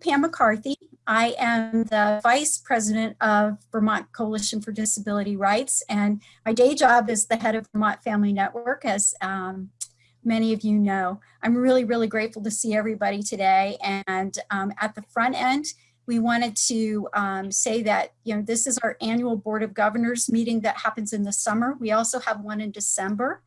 Pam McCarthy. I am the Vice President of Vermont Coalition for Disability Rights, and my day job is the head of Vermont Family Network, as um, many of you know. I'm really, really grateful to see everybody today. And um, at the front end, we wanted to um, say that, you know, this is our annual Board of Governors meeting that happens in the summer. We also have one in December.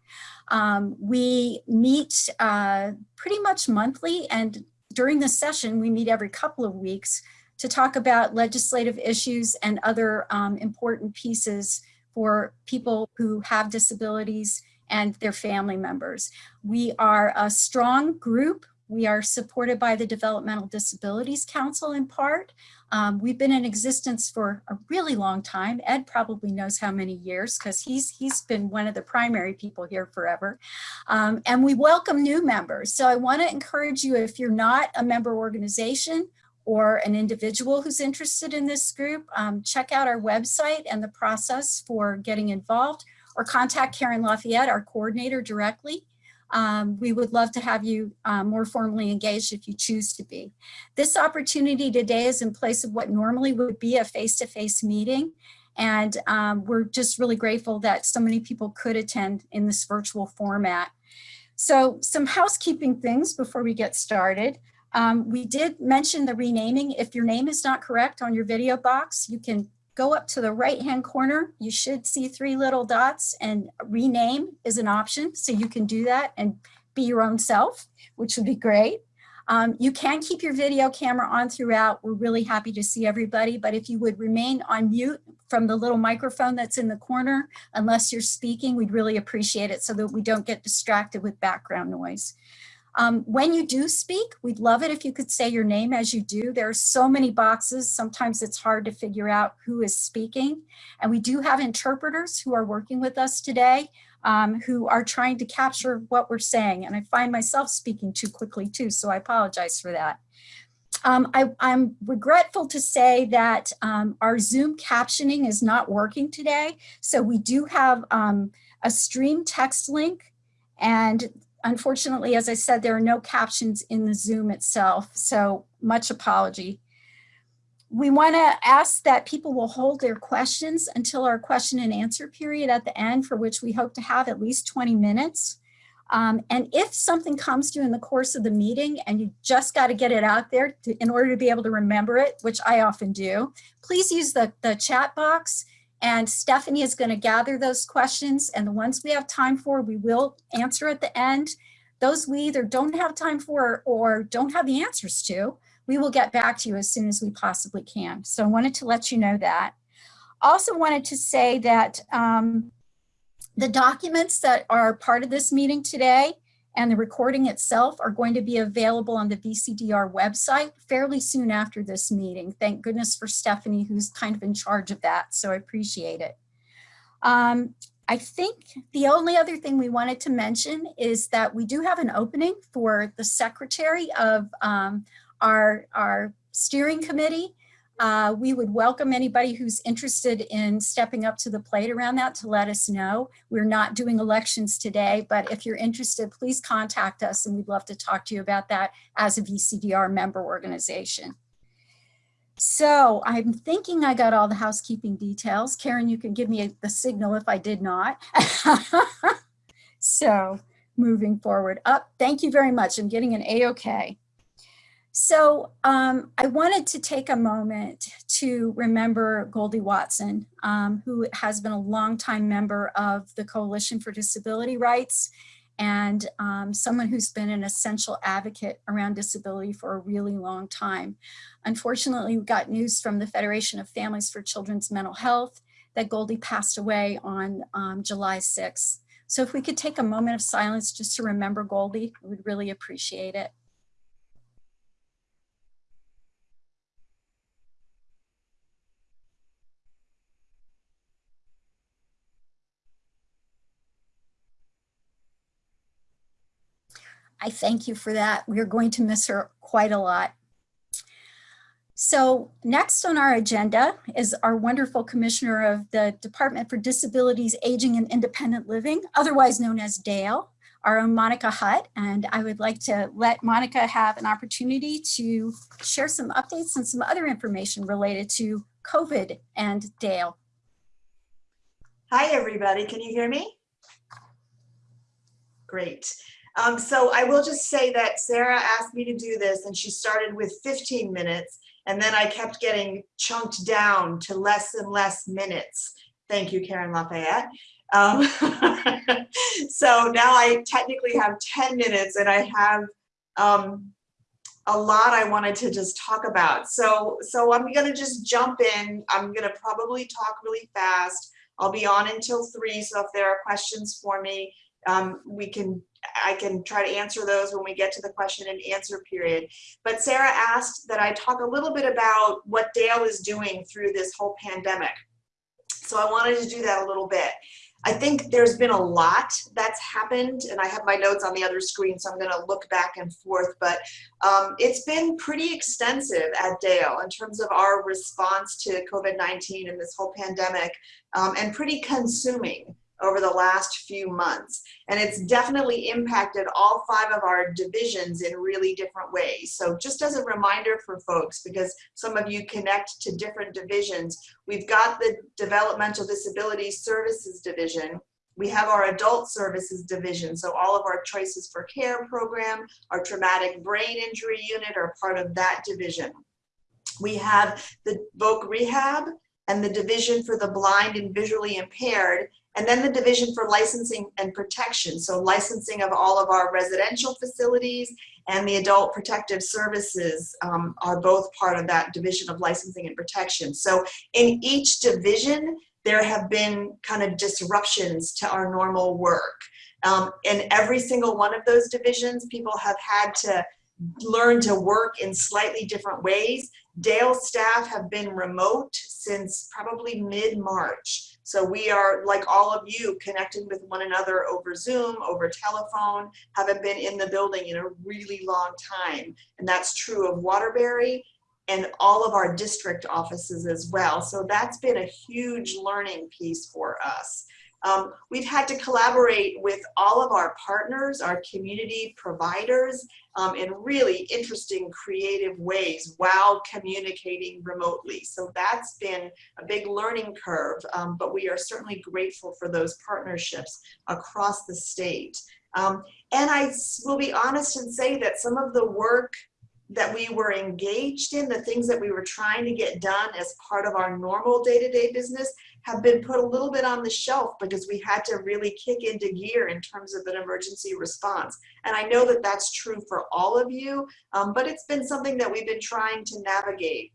Um, we meet uh, pretty much monthly and during the session, we meet every couple of weeks to talk about legislative issues and other um, important pieces for people who have disabilities and their family members. We are a strong group. We are supported by the Developmental Disabilities Council in part. Um, we've been in existence for a really long time. Ed probably knows how many years because he's, he's been one of the primary people here forever. Um, and we welcome new members. So I wanna encourage you, if you're not a member organization or an individual who's interested in this group, um, check out our website and the process for getting involved or contact Karen Lafayette, our coordinator directly. Um, we would love to have you uh, more formally engaged if you choose to be. This opportunity today is in place of what normally would be a face-to-face -face meeting. And um, we're just really grateful that so many people could attend in this virtual format. So some housekeeping things before we get started. Um, we did mention the renaming. If your name is not correct on your video box, you can go up to the right hand corner. You should see three little dots and rename is an option. So you can do that and be your own self, which would be great. Um, you can keep your video camera on throughout. We're really happy to see everybody, but if you would remain on mute from the little microphone that's in the corner, unless you're speaking, we'd really appreciate it so that we don't get distracted with background noise. Um, when you do speak, we'd love it if you could say your name as you do. There are so many boxes. Sometimes it's hard to figure out who is speaking. And we do have interpreters who are working with us today um, who are trying to capture what we're saying. And I find myself speaking too quickly too, so I apologize for that. Um, I, am regretful to say that um, our Zoom captioning is not working today. So we do have um, a stream text link and unfortunately, as I said, there are no captions in the Zoom itself, so much apology. We want to ask that people will hold their questions until our question and answer period at the end, for which we hope to have at least 20 minutes. Um, and if something comes to you in the course of the meeting and you just got to get it out there to, in order to be able to remember it, which I often do, please use the, the chat box and Stephanie is going to gather those questions and the ones we have time for, we will answer at the end. Those we either don't have time for or don't have the answers to, we will get back to you as soon as we possibly can. So I wanted to let you know that. Also wanted to say that um, the documents that are part of this meeting today and the recording itself are going to be available on the VCDR website fairly soon after this meeting. Thank goodness for Stephanie, who's kind of in charge of that, so I appreciate it. Um, I think the only other thing we wanted to mention is that we do have an opening for the secretary of um, our, our steering committee. Uh, we would welcome anybody who's interested in stepping up to the plate around that to let us know. We're not doing elections today, but if you're interested, please contact us and we'd love to talk to you about that as a VCDR member organization. So I'm thinking I got all the housekeeping details. Karen, you can give me a, the signal if I did not. so moving forward up, thank you very much. I'm getting an A-OK. So um, I wanted to take a moment to remember Goldie Watson, um, who has been a longtime member of the Coalition for Disability Rights and um, someone who's been an essential advocate around disability for a really long time. Unfortunately, we got news from the Federation of Families for Children's Mental Health that Goldie passed away on um, July 6th. So if we could take a moment of silence just to remember Goldie, we would really appreciate it. I thank you for that. We're going to miss her quite a lot. So next on our agenda is our wonderful commissioner of the Department for Disabilities, Aging and Independent Living, otherwise known as DAIL, our own Monica Hutt, and I would like to let Monica have an opportunity to share some updates and some other information related to COVID and DAIL. Hi, everybody. Can you hear me? Great. Um, so I will just say that Sarah asked me to do this and she started with 15 minutes and then I kept getting chunked down to less and less minutes. Thank you, Karen Lafayette. Um, so now I technically have 10 minutes and I have um, a lot I wanted to just talk about. So, so I'm gonna just jump in. I'm gonna probably talk really fast. I'll be on until three, so if there are questions for me, um, we can I can try to answer those when we get to the question and answer period. But Sarah asked that I talk a little bit about what DAIL is doing through this whole pandemic. So I wanted to do that a little bit. I think there's been a lot that's happened and I have my notes on the other screen so I'm going to look back and forth but um, it's been pretty extensive at DAIL in terms of our response to COVID-19 and this whole pandemic um, and pretty consuming over the last few months. And it's definitely impacted all five of our divisions in really different ways. So just as a reminder for folks, because some of you connect to different divisions, we've got the Developmental Disability Services Division, we have our adult services division, so all of our choices for care program, our traumatic brain injury unit are part of that division. We have the voc rehab and the division for the blind and visually impaired, and then the Division for Licensing and Protection. So licensing of all of our residential facilities and the Adult Protective Services um, are both part of that Division of Licensing and Protection. So in each division, there have been kind of disruptions to our normal work. Um, in every single one of those divisions, people have had to learn to work in slightly different ways. DAIL staff have been remote since probably mid-March. So we are, like all of you, connecting with one another over Zoom, over telephone, haven't been in the building in a really long time. And that's true of Waterbury and all of our district offices as well. So that's been a huge learning piece for us. Um, we've had to collaborate with all of our partners, our community providers, um, in really interesting, creative ways while communicating remotely. So that's been a big learning curve, um, but we are certainly grateful for those partnerships across the state. Um, and I will be honest and say that some of the work that we were engaged in, the things that we were trying to get done as part of our normal day-to-day -day business have been put a little bit on the shelf because we had to really kick into gear in terms of an emergency response. And I know that that's true for all of you, um, but it's been something that we've been trying to navigate.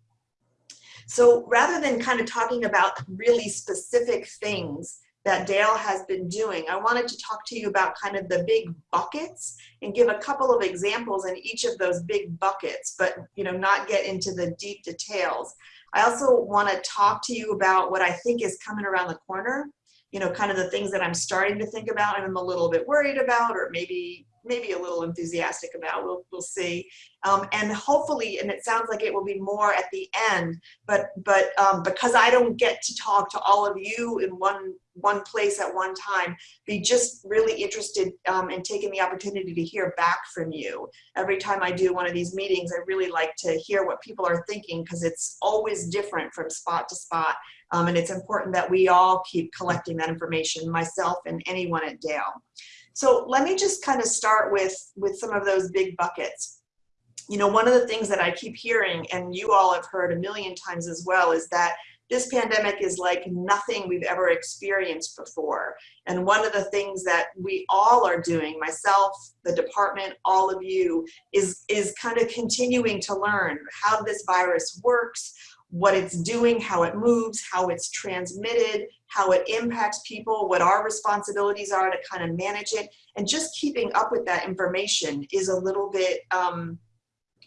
So rather than kind of talking about really specific things that DAIL has been doing, I wanted to talk to you about kind of the big buckets and give a couple of examples in each of those big buckets, but you know, not get into the deep details. I also want to talk to you about what I think is coming around the corner, you know, kind of the things that I'm starting to think about and I'm a little bit worried about, or maybe maybe a little enthusiastic about. We'll, we'll see. Um, and hopefully, and it sounds like it will be more at the end, but, but um, because I don't get to talk to all of you in one, one place at one time, be just really interested um, in taking the opportunity to hear back from you. Every time I do one of these meetings, I really like to hear what people are thinking because it's always different from spot to spot. Um, and it's important that we all keep collecting that information, myself and anyone at DAIL. So let me just kind of start with, with some of those big buckets. You know, one of the things that I keep hearing, and you all have heard a million times as well, is that this pandemic is like nothing we've ever experienced before. And one of the things that we all are doing, myself, the department, all of you, is, is kind of continuing to learn how this virus works, what it's doing, how it moves, how it's transmitted, how it impacts people, what our responsibilities are to kind of manage it. And just keeping up with that information is a little bit, um,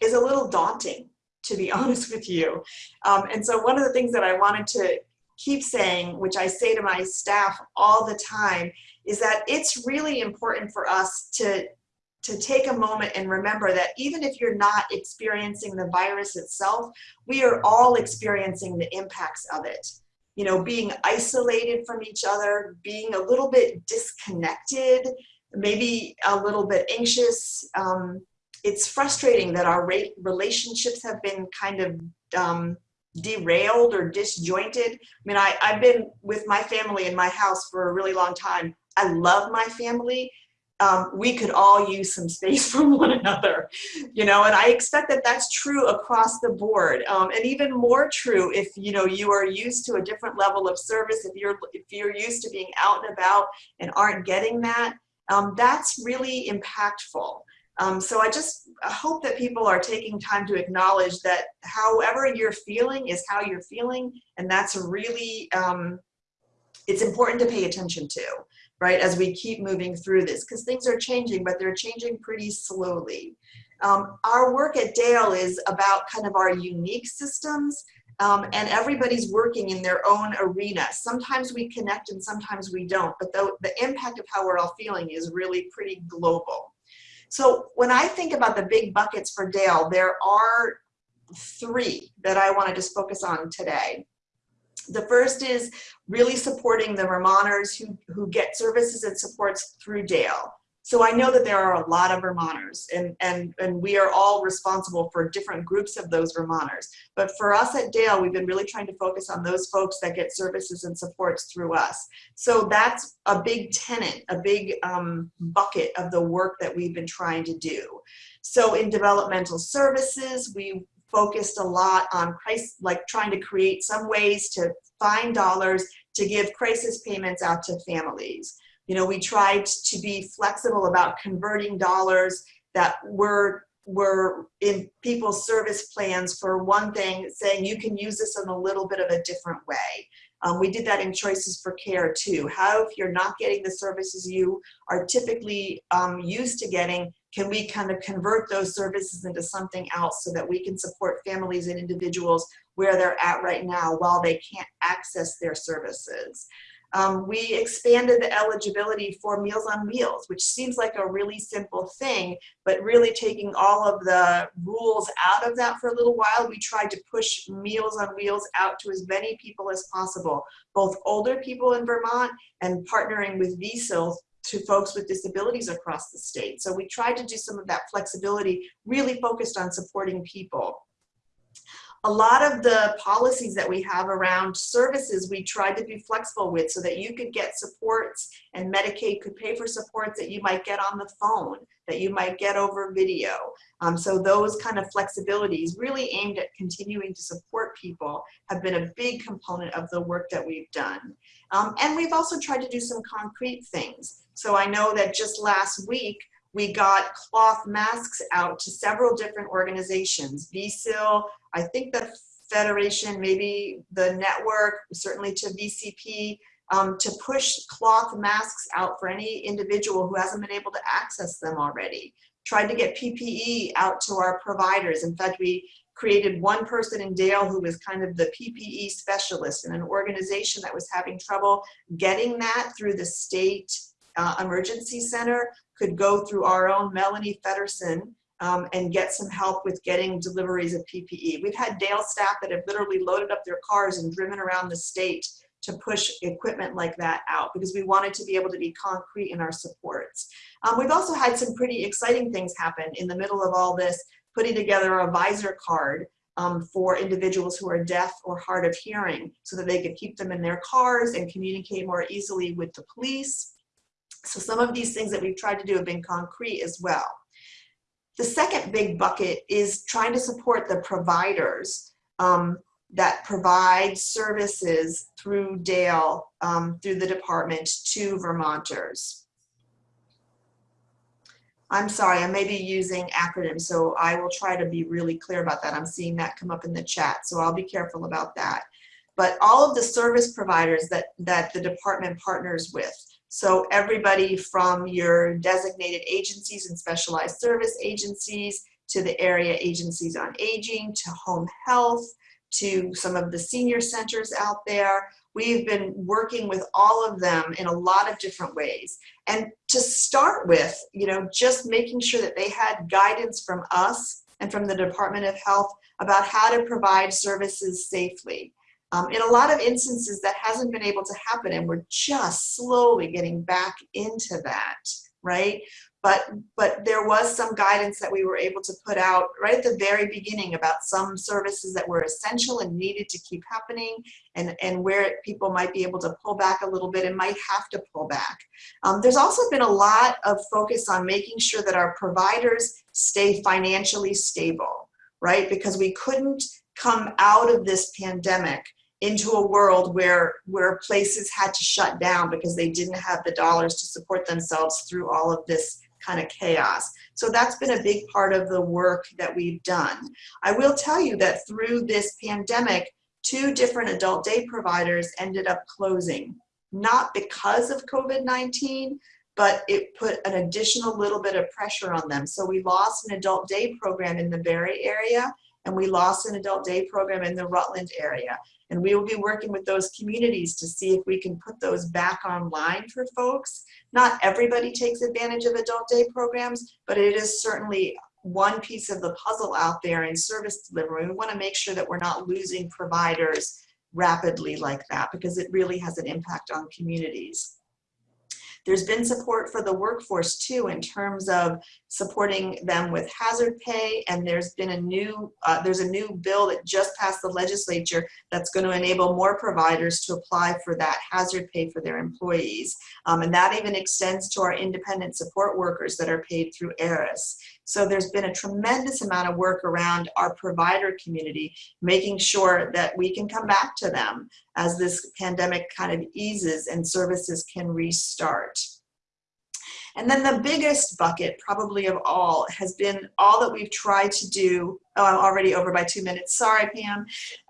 is a little daunting, to be honest with you. Um, and so one of the things that I wanted to keep saying, which I say to my staff all the time, is that it's really important for us to to take a moment and remember that even if you're not experiencing the virus itself, we are all experiencing the impacts of it. You know, being isolated from each other, being a little bit disconnected, maybe a little bit anxious. Um, it's frustrating that our relationships have been kind of um, derailed or disjointed. I mean, I, I've been with my family in my house for a really long time. I love my family. Um, we could all use some space from one another, you know, and I expect that that's true across the board. Um, and even more true if, you know, you are used to a different level of service, if you're, if you're used to being out and about and aren't getting that, um, that's really impactful. Um, so I just hope that people are taking time to acknowledge that however you're feeling is how you're feeling. And that's really, um, it's important to pay attention to, right, as we keep moving through this, because things are changing, but they're changing pretty slowly. Um, our work at DAIL is about kind of our unique systems, um, and everybody's working in their own arena. Sometimes we connect and sometimes we don't, but the, the impact of how we're all feeling is really pretty global. So when I think about the big buckets for DAIL, there are three that I want to just focus on today. The first is really supporting the Vermonters who, who get services and supports through DAIL. So I know that there are a lot of Vermonters and, and, and we are all responsible for different groups of those Vermonters. But for us at DAIL, we've been really trying to focus on those folks that get services and supports through us. So that's a big tenant, a big um, bucket of the work that we've been trying to do. So in developmental services, we focused a lot on crisis, like trying to create some ways to find dollars to give crisis payments out to families. You know, we tried to be flexible about converting dollars that were were in people's service plans for one thing, saying you can use this in a little bit of a different way. Um, we did that in Choices for Care too. How if you're not getting the services you are typically um, used to getting, can we kind of convert those services into something else so that we can support families and individuals where they're at right now while they can't access their services. Um, we expanded the eligibility for Meals on Wheels, which seems like a really simple thing, but really taking all of the rules out of that for a little while, we tried to push Meals on Wheels out to as many people as possible, both older people in Vermont and partnering with VCIL to folks with disabilities across the state. So we tried to do some of that flexibility, really focused on supporting people a lot of the policies that we have around services we tried to be flexible with so that you could get supports and Medicaid could pay for supports that you might get on the phone, that you might get over video. Um, so those kind of flexibilities really aimed at continuing to support people have been a big component of the work that we've done. Um, and we've also tried to do some concrete things. So I know that just last week, we got cloth masks out to several different organizations, VCIL, I think the Federation, maybe the network, certainly to VCP, um, to push cloth masks out for any individual who hasn't been able to access them already. Tried to get PPE out to our providers. In fact, we created one person in DAIL who was kind of the PPE specialist in an organization that was having trouble getting that through the state uh, emergency center could go through our own Melanie Feddersen um, and get some help with getting deliveries of PPE. We've had DAIL staff that have literally loaded up their cars and driven around the state to push equipment like that out because we wanted to be able to be concrete in our supports. Um, we've also had some pretty exciting things happen in the middle of all this, putting together a visor card um, for individuals who are deaf or hard of hearing so that they could keep them in their cars and communicate more easily with the police. So some of these things that we've tried to do have been concrete as well. The second big bucket is trying to support the providers um, that provide services through DAIL, um, through the department to Vermonters. I'm sorry, I may be using acronyms, so I will try to be really clear about that. I'm seeing that come up in the chat, so I'll be careful about that. But all of the service providers that, that the department partners with, so everybody from your designated agencies and specialized service agencies to the area agencies on aging to home health to some of the senior centers out there. We've been working with all of them in a lot of different ways. And to start with, you know, just making sure that they had guidance from us and from the Department of Health about how to provide services safely. Um, in a lot of instances that hasn't been able to happen and we're just slowly getting back into that right? But, but there was some guidance that we were able to put out right at the very beginning about some services that were essential and needed to keep happening and, and where people might be able to pull back a little bit and might have to pull back. Um, there's also been a lot of focus on making sure that our providers stay financially stable, right? Because we couldn't come out of this pandemic into a world where where places had to shut down because they didn't have the dollars to support themselves through all of this kind of chaos. So that's been a big part of the work that we've done. I will tell you that through this pandemic, two different adult day providers ended up closing, not because of COVID-19, but it put an additional little bit of pressure on them. So we lost an adult day program in the Barre area and we lost an adult day program in the Rutland area. And we will be working with those communities to see if we can put those back online for folks. Not everybody takes advantage of adult day programs, but it is certainly one piece of the puzzle out there in service delivery. We want to make sure that we're not losing providers rapidly like that because it really has an impact on communities. There's been support for the workforce too in terms of supporting them with hazard pay and there's been a new uh, there's a new bill that just passed the legislature that's going to enable more providers to apply for that hazard pay for their employees um, and that even extends to our independent support workers that are paid through ARIS. So there's been a tremendous amount of work around our provider community, making sure that we can come back to them as this pandemic kind of eases and services can restart. And then the biggest bucket probably of all has been all that we've tried to do. Oh, I'm already over by two minutes. Sorry, Pam.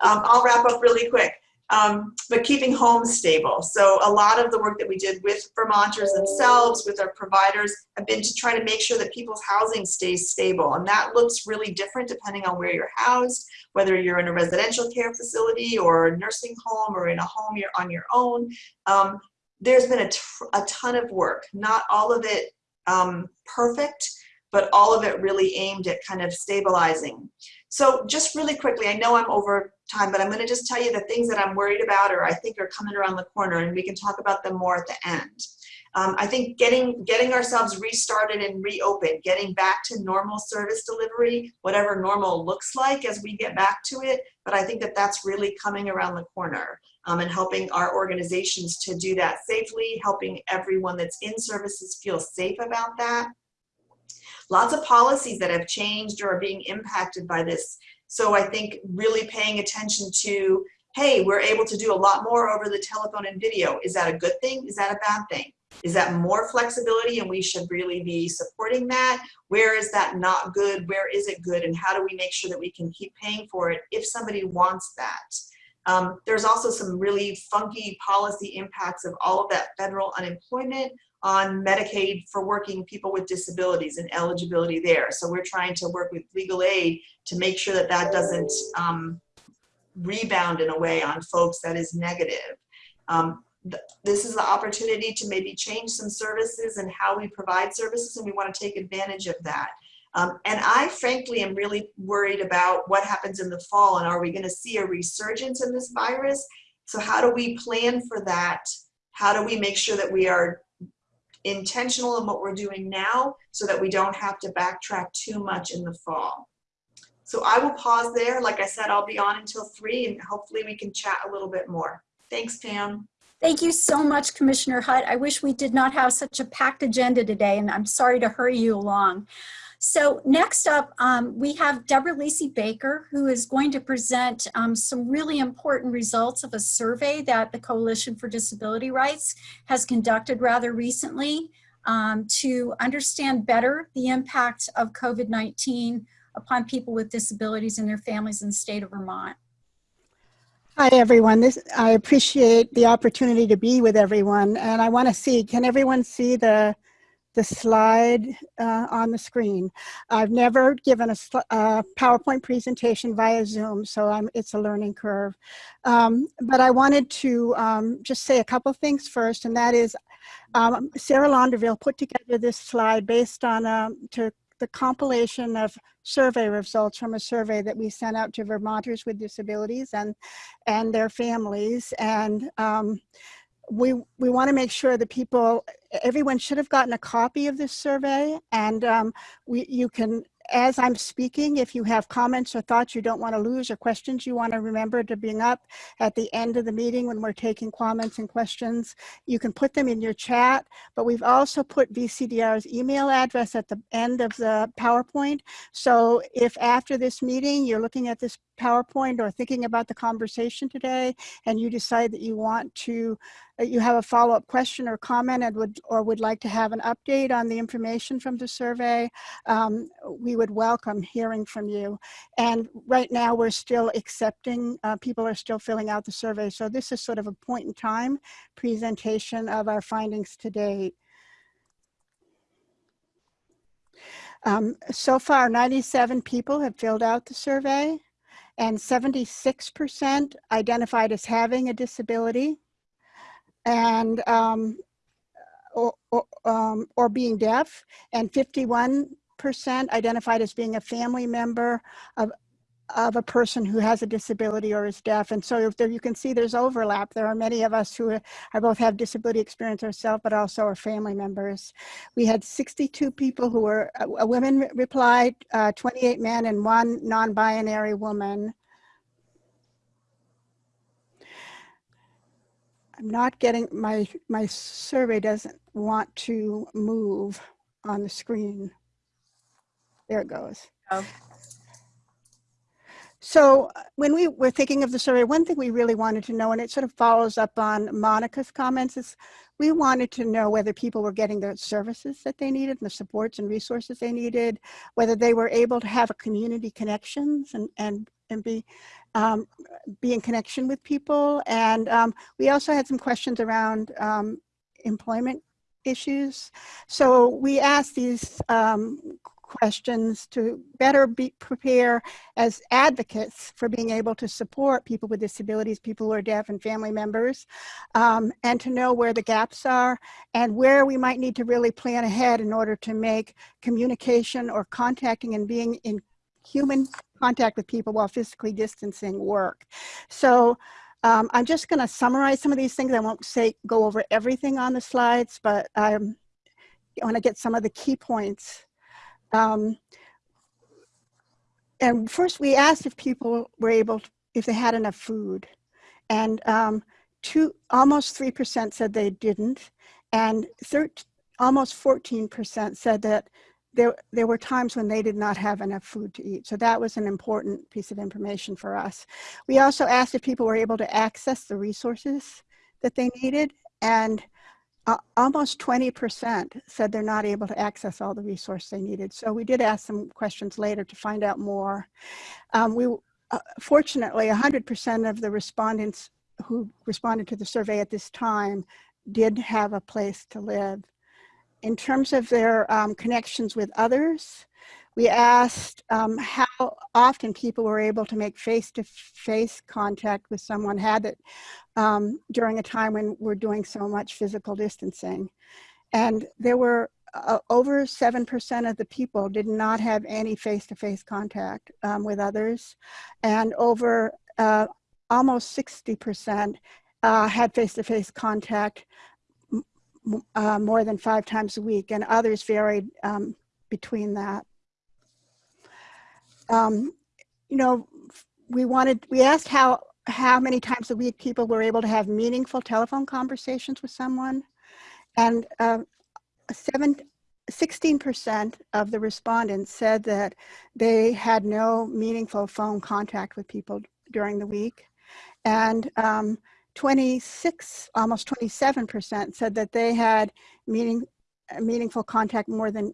Um, I'll wrap up really quick um, but keeping homes stable. So a lot of the work that we did with Vermonters themselves, with our providers, have been to try to make sure that people's housing stays stable. And that looks really different depending on where you're housed, whether you're in a residential care facility or a nursing home or in a home you're on your own. Um, there's been a, a ton of work, not all of it um, perfect, but all of it really aimed at kind of stabilizing. So just really quickly, I know I'm over time, but I'm going to just tell you the things that I'm worried about or I think are coming around the corner and we can talk about them more at the end. Um, I think getting, getting ourselves restarted and reopened, getting back to normal service delivery, whatever normal looks like as we get back to it, but I think that that's really coming around the corner um, and helping our organizations to do that safely, helping everyone that's in services feel safe about that. Lots of policies that have changed or are being impacted by this so I think really paying attention to, hey, we're able to do a lot more over the telephone and video. Is that a good thing? Is that a bad thing? Is that more flexibility and we should really be supporting that? Where is that not good? Where is it good? And how do we make sure that we can keep paying for it if somebody wants that? Um, there's also some really funky policy impacts of all of that federal unemployment on Medicaid for working people with disabilities and eligibility there. So we're trying to work with legal aid to make sure that that doesn't um, rebound in a way on folks that is negative. Um, th this is the opportunity to maybe change some services and how we provide services and we want to take advantage of that. Um, and I frankly am really worried about what happens in the fall and are we going to see a resurgence in this virus? So how do we plan for that? How do we make sure that we are intentional in what we're doing now so that we don't have to backtrack too much in the fall. So I will pause there. Like I said, I'll be on until three and hopefully we can chat a little bit more. Thanks, Pam. Thank you so much, Commissioner Hutt. I wish we did not have such a packed agenda today and I'm sorry to hurry you along. So next up, um, we have Deborah Lisi-Baker, who is going to present um, some really important results of a survey that the Coalition for Disability Rights has conducted rather recently um, to understand better the impact of COVID-19 upon people with disabilities and their families in the state of Vermont. Hi everyone, this, I appreciate the opportunity to be with everyone and I want to see, can everyone see the the slide uh, on the screen. I've never given a, a, PowerPoint presentation via Zoom, so I'm, it's a learning curve. Um, but I wanted to um, just say a couple things first, and that is um, Sarah Launderville put together this slide based on um, to the compilation of survey results from a survey that we sent out to Vermonters with disabilities and, and their families. And um, we, we want to make sure that people, everyone should have gotten a copy of this survey and um, we, you can, as I'm speaking, if you have comments or thoughts you don't want to lose or questions you want to remember to bring up at the end of the meeting when we're taking comments and questions, you can put them in your chat, but we've also put VCDR's email address at the end of the PowerPoint. So if after this meeting, you're looking at this PowerPoint or thinking about the conversation today, and you decide that you want to, you have a follow-up question or comment and would, or would like to have an update on the information from the survey, um, we would welcome hearing from you. And right now we're still accepting, uh, people are still filling out the survey. So this is sort of a point in time presentation of our findings to date. Um, so far, 97 people have filled out the survey and 76% identified as having a disability and um, or, or, um, or being deaf and 51% identified as being a family member of, of a person who has a disability or is deaf. And so there, you can see there's overlap. There are many of us who are both have disability experience ourselves, but also are family members. We had 62 people who were, uh, women replied, uh, 28 men and one non-binary woman. I'm not getting, my, my survey doesn't want to move on the screen. There it goes. Oh. So uh, when we were thinking of the survey, one thing we really wanted to know, and it sort of follows up on Monica's comments, is we wanted to know whether people were getting the services that they needed and the supports and resources they needed, whether they were able to have a community connections and, and, and be, um, be in connection with people. And um, we also had some questions around um, employment issues. So we asked these um, questions to better be prepare as advocates for being able to support people with disabilities, people who are deaf and family members, um, and to know where the gaps are and where we might need to really plan ahead in order to make communication or contacting and being in human contact with people while physically distancing work. So um, I'm just going to summarize some of these things. I won't say go over everything on the slides, but um, I want to get some of the key points um, and first we asked if people were able, to, if they had enough food. And um, two, almost 3% said they didn't. And almost 14% said that there, there were times when they did not have enough food to eat. So that was an important piece of information for us. We also asked if people were able to access the resources that they needed. And uh, almost 20% said they're not able to access all the resources they needed. So we did ask some questions later to find out more. Um, we, uh, fortunately, 100% of the respondents who responded to the survey at this time did have a place to live. In terms of their um, connections with others, we asked um, how often people were able to make face-to-face -face contact with someone had it um, during a time when we're doing so much physical distancing. And there were uh, over 7% of the people did not have any face-to-face -face contact um, with others. And over uh, almost 60% uh, had face-to-face -face contact uh, more than five times a week and others varied um, between that um, you know, we wanted, we asked how, how many times a week people were able to have meaningful telephone conversations with someone. And uh, seven, 16% of the respondents said that they had no meaningful phone contact with people during the week. And um, 26, almost 27% said that they had meaning, meaningful contact more than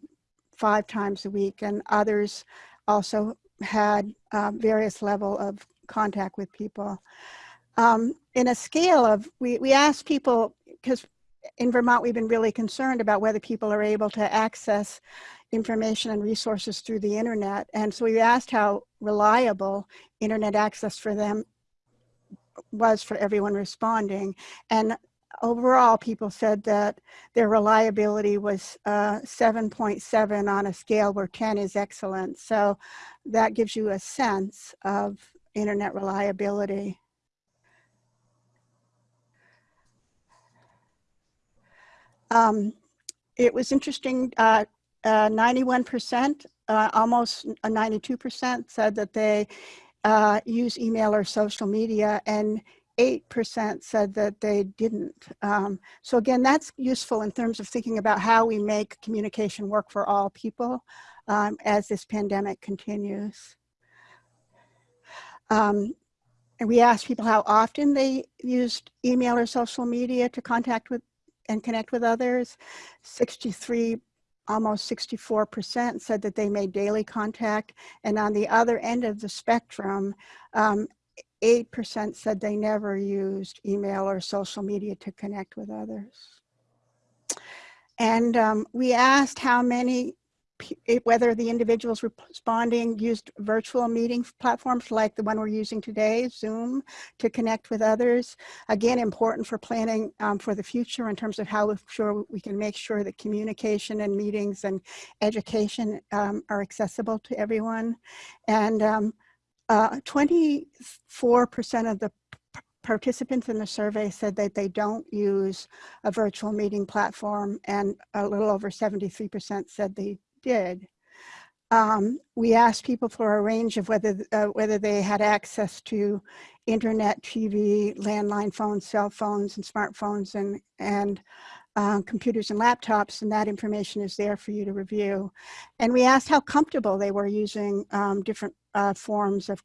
five times a week and others also had um, various level of contact with people. Um, in a scale of, we, we asked people, because in Vermont, we've been really concerned about whether people are able to access information and resources through the internet. And so we asked how reliable internet access for them was for everyone responding. And overall, people said that their reliability was 7.7 uh, .7 on a scale where 10 is excellent. So that gives you a sense of internet reliability. Um, it was interesting, uh, uh, 91%, uh, almost a 92% said that they uh, use email or social media and 8% said that they didn't. Um, so again, that's useful in terms of thinking about how we make communication work for all people um, as this pandemic continues. Um, and we asked people how often they used email or social media to contact with and connect with others. 63, almost 64% said that they made daily contact. And on the other end of the spectrum, 8% um, said they never used email or social media to connect with others. And um, we asked how many whether the individuals responding used virtual meeting platforms like the one we're using today, Zoom, to connect with others. Again, important for planning um, for the future in terms of how sure we can make sure that communication and meetings and education um, are accessible to everyone. And 24% um, uh, of the participants in the survey said that they don't use a virtual meeting platform and a little over 73% said they did. Um, we asked people for a range of whether, uh, whether they had access to internet, TV, landline phones, cell phones, and smartphones, and, and uh, computers and laptops, and that information is there for you to review. And we asked how comfortable they were using um, different uh, forms of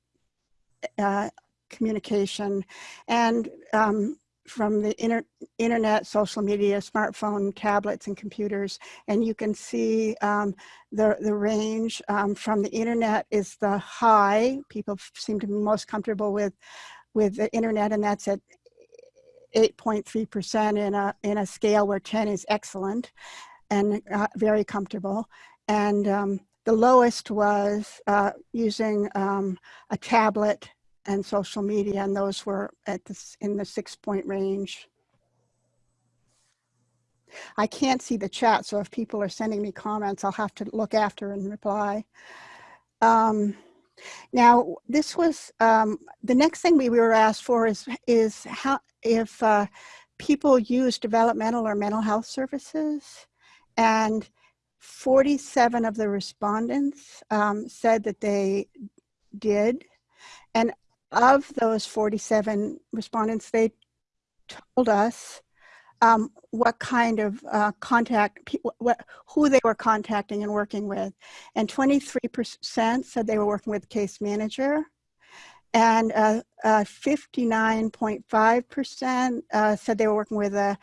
uh, communication. And um, from the inter internet, social media, smartphone, tablets, and computers. And you can see um, the, the range um, from the internet is the high. People seem to be most comfortable with, with the internet, and that's at 8.3% in a, in a scale where 10 is excellent and uh, very comfortable. And um, the lowest was uh, using um, a tablet and social media, and those were at this in the six point range. I can't see the chat, so if people are sending me comments, I'll have to look after and reply. Um, now, this was, um, the next thing we were asked for is, is how, if uh, people use developmental or mental health services, and 47 of the respondents um, said that they did. And of those 47 respondents, they told us um, what kind of uh, contact, what, who they were contacting and working with. And 23% said they were working with case manager. And 59.5% uh, uh, said they were working with a,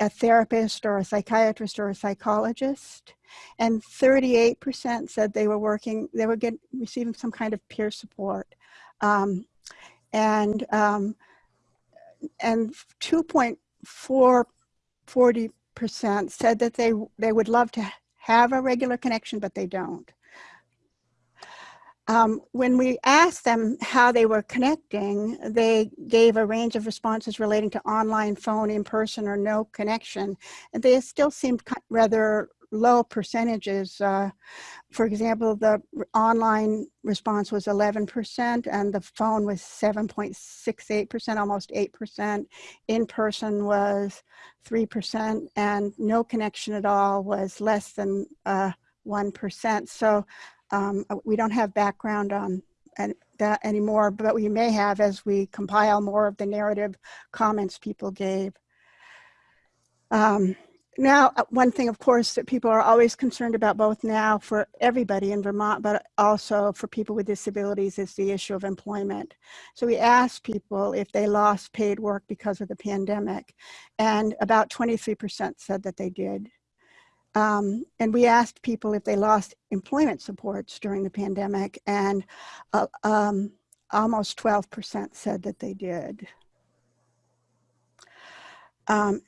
a, therapist or a psychiatrist or a psychologist. And 38% said they were working, they were getting, receiving some kind of peer support. Um, and um, and 2.440 percent said that they they would love to have a regular connection, but they don't. Um, when we asked them how they were connecting, they gave a range of responses relating to online, phone, in person, or no connection. And they still seemed rather low percentages. Uh, for example, the online response was 11% and the phone was 7.68%, almost 8%. In person was 3% and no connection at all was less than 1%. Uh, so um, we don't have background on that anymore, but we may have as we compile more of the narrative comments people gave. Um, now, uh, one thing, of course, that people are always concerned about both now for everybody in Vermont, but also for people with disabilities is the issue of employment. So we asked people if they lost paid work because of the pandemic, and about 23% said that they did. Um, and we asked people if they lost employment supports during the pandemic, and uh, um, almost 12% said that they did. Um,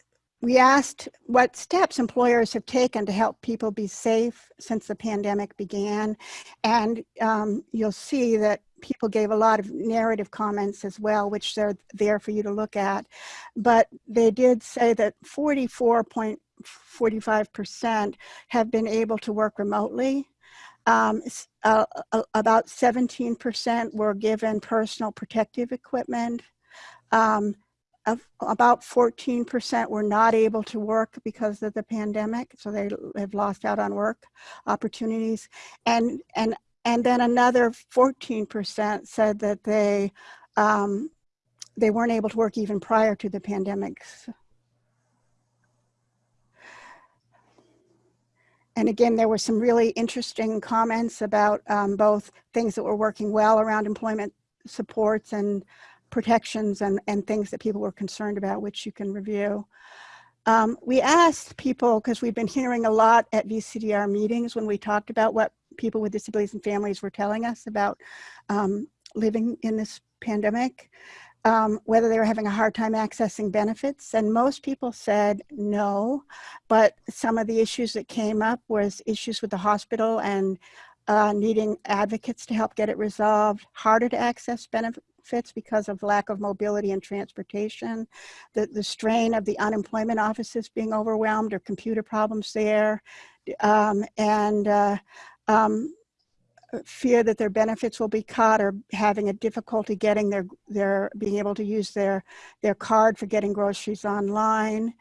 we asked what steps employers have taken to help people be safe since the pandemic began. And um, you'll see that people gave a lot of narrative comments as well, which they're there for you to look at. But they did say that 44.45% have been able to work remotely. Um, uh, uh, about 17% were given personal protective equipment. Um, about 14% were not able to work because of the pandemic. So they have lost out on work opportunities. And, and, and then another 14% said that they, um, they weren't able to work even prior to the pandemic. And again, there were some really interesting comments about um, both things that were working well around employment supports and protections and, and things that people were concerned about, which you can review. Um, we asked people, because we've been hearing a lot at VCDR meetings when we talked about what people with disabilities and families were telling us about um, living in this pandemic, um, whether they were having a hard time accessing benefits. And most people said no, but some of the issues that came up was issues with the hospital and uh, needing advocates to help get it resolved, harder to access benefits because of lack of mobility and transportation, the, the strain of the unemployment offices being overwhelmed or computer problems there, um, and uh, um, fear that their benefits will be cut or having a difficulty getting their, their being able to use their, their card for getting groceries online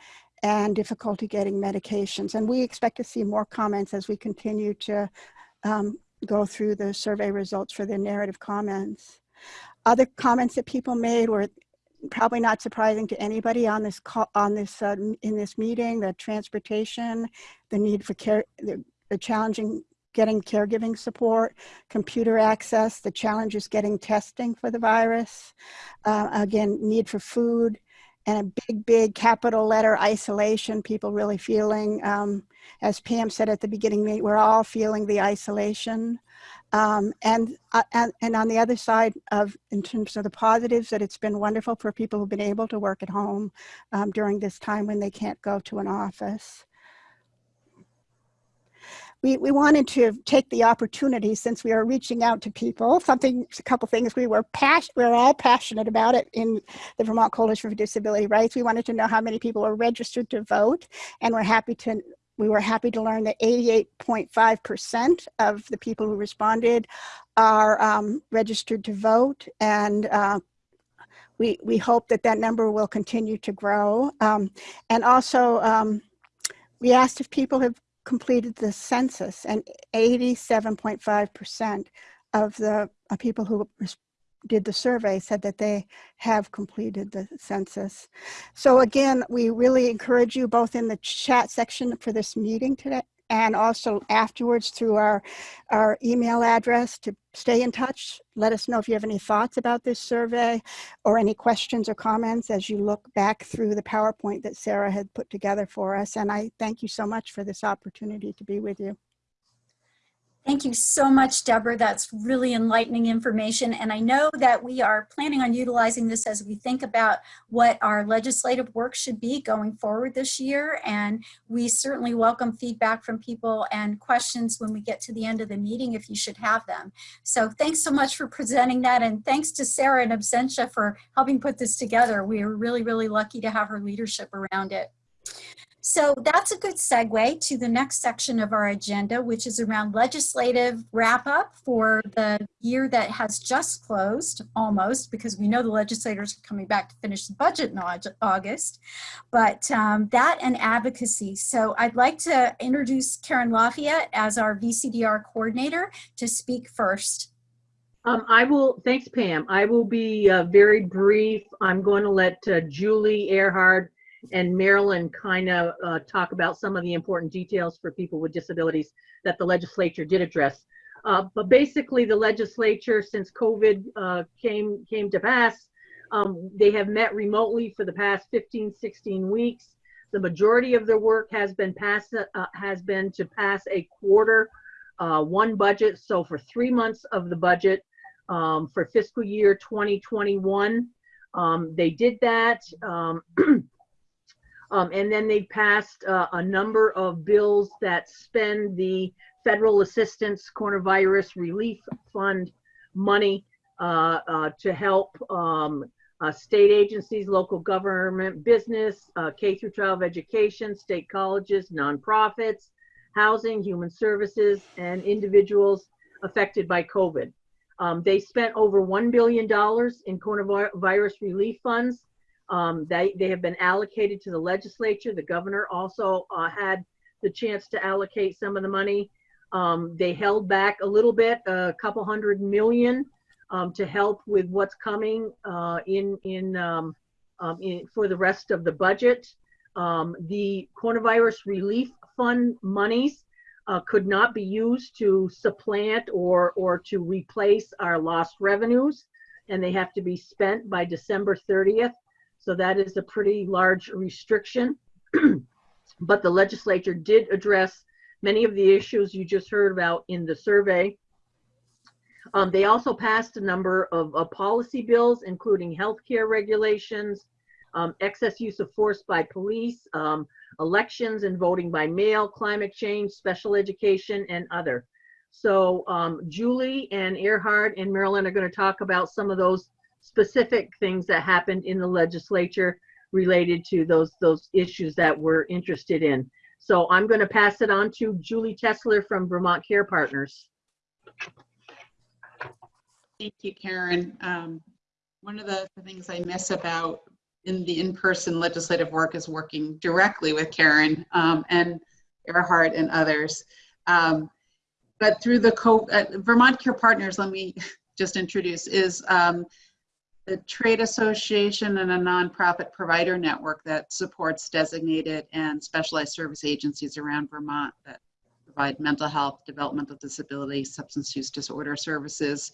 and difficulty getting medications. And we expect to see more comments as we continue to um, go through the survey results for the narrative comments. Other comments that people made were probably not surprising to anybody on this call, on this uh, in this meeting, the transportation, the need for care, the, the challenging getting caregiving support, computer access, the challenges getting testing for the virus, uh, again, need for food, and a big, big capital letter isolation, people really feeling, um, as Pam said at the beginning, we're all feeling the isolation. Um, and, uh, and, and on the other side of, in terms of the positives, that it's been wonderful for people who've been able to work at home um, during this time when they can't go to an office we, we wanted to take the opportunity since we are reaching out to people, something, a couple things we were passionate, we we're all passionate about it in the Vermont Coalition for Disability Rights. We wanted to know how many people are registered to vote and we're happy to, we were happy to learn that 88.5% of the people who responded are um, registered to vote and uh, we, we hope that that number will continue to grow. Um, and also, um, we asked if people have completed the census and 87.5% of the uh, people who did the survey said that they have completed the census. So again, we really encourage you both in the chat section for this meeting today and also afterwards through our, our email address to stay in touch. Let us know if you have any thoughts about this survey or any questions or comments as you look back through the PowerPoint that Sarah had put together for us. And I thank you so much for this opportunity to be with you. Thank you so much, Deborah. That's really enlightening information. And I know that we are planning on utilizing this as we think about what our legislative work should be going forward this year. And we certainly welcome feedback from people and questions when we get to the end of the meeting if you should have them. So thanks so much for presenting that. And thanks to Sarah and Absentia for helping put this together. We are really, really lucky to have her leadership around it. So that's a good segue to the next section of our agenda, which is around legislative wrap up for the year that has just closed almost because we know the legislators are coming back to finish the budget in August, but um, that and advocacy. So I'd like to introduce Karen Lafayette as our VCDR coordinator to speak first. Um, I will, thanks Pam. I will be uh, very brief. I'm going to let uh, Julie Erhard and Marilyn kind of uh, talk about some of the important details for people with disabilities that the legislature did address. Uh, but basically, the legislature, since COVID uh, came came to pass, um, they have met remotely for the past 15, 16 weeks. The majority of their work has been passed uh, has been to pass a quarter uh, one budget. So for three months of the budget um, for fiscal year 2021, um, they did that. Um, and then they passed uh, a number of bills that spend the federal assistance coronavirus relief fund money uh, uh, to help um, uh, state agencies, local government, business, uh, K through 12 education, state colleges, nonprofits, housing, human services, and individuals affected by COVID. Um, they spent over $1 billion in coronavirus relief funds Um, they, they have been allocated to the legislature. The governor also uh, had the chance to allocate some of the money. Um, they held back a little bit, a couple hundred million, um, to help with what's coming uh, in in, um, um, in for the rest of the budget. Um, the coronavirus relief fund monies uh, could not be used to supplant or or to replace our lost revenues, and they have to be spent by December 30th. So that is a pretty large restriction. but the legislature did address many of the issues you just heard about in the survey. Um, they also passed a number of, of policy bills, including healthcare regulations, um, excess use of force by police, um, elections and voting by mail, climate change, special education, and other. So um, Julie and Erhard and Marilyn are going to talk about some of those specific things that happened in the legislature related to those those issues that we're interested in. So I'm going to pass it on to Julie Tessler from Vermont Care Partners. Thank you, Karen. Um, one of the things I miss about in the in-person legislative work is working directly with Karen um, and Erhard and others. Um, but through the co uh, Vermont Care Partners, let me just introduce, is the trade association and a nonprofit provider network that supports designated and specialized service agencies around Vermont that provide mental health, developmental disability, substance use disorder services,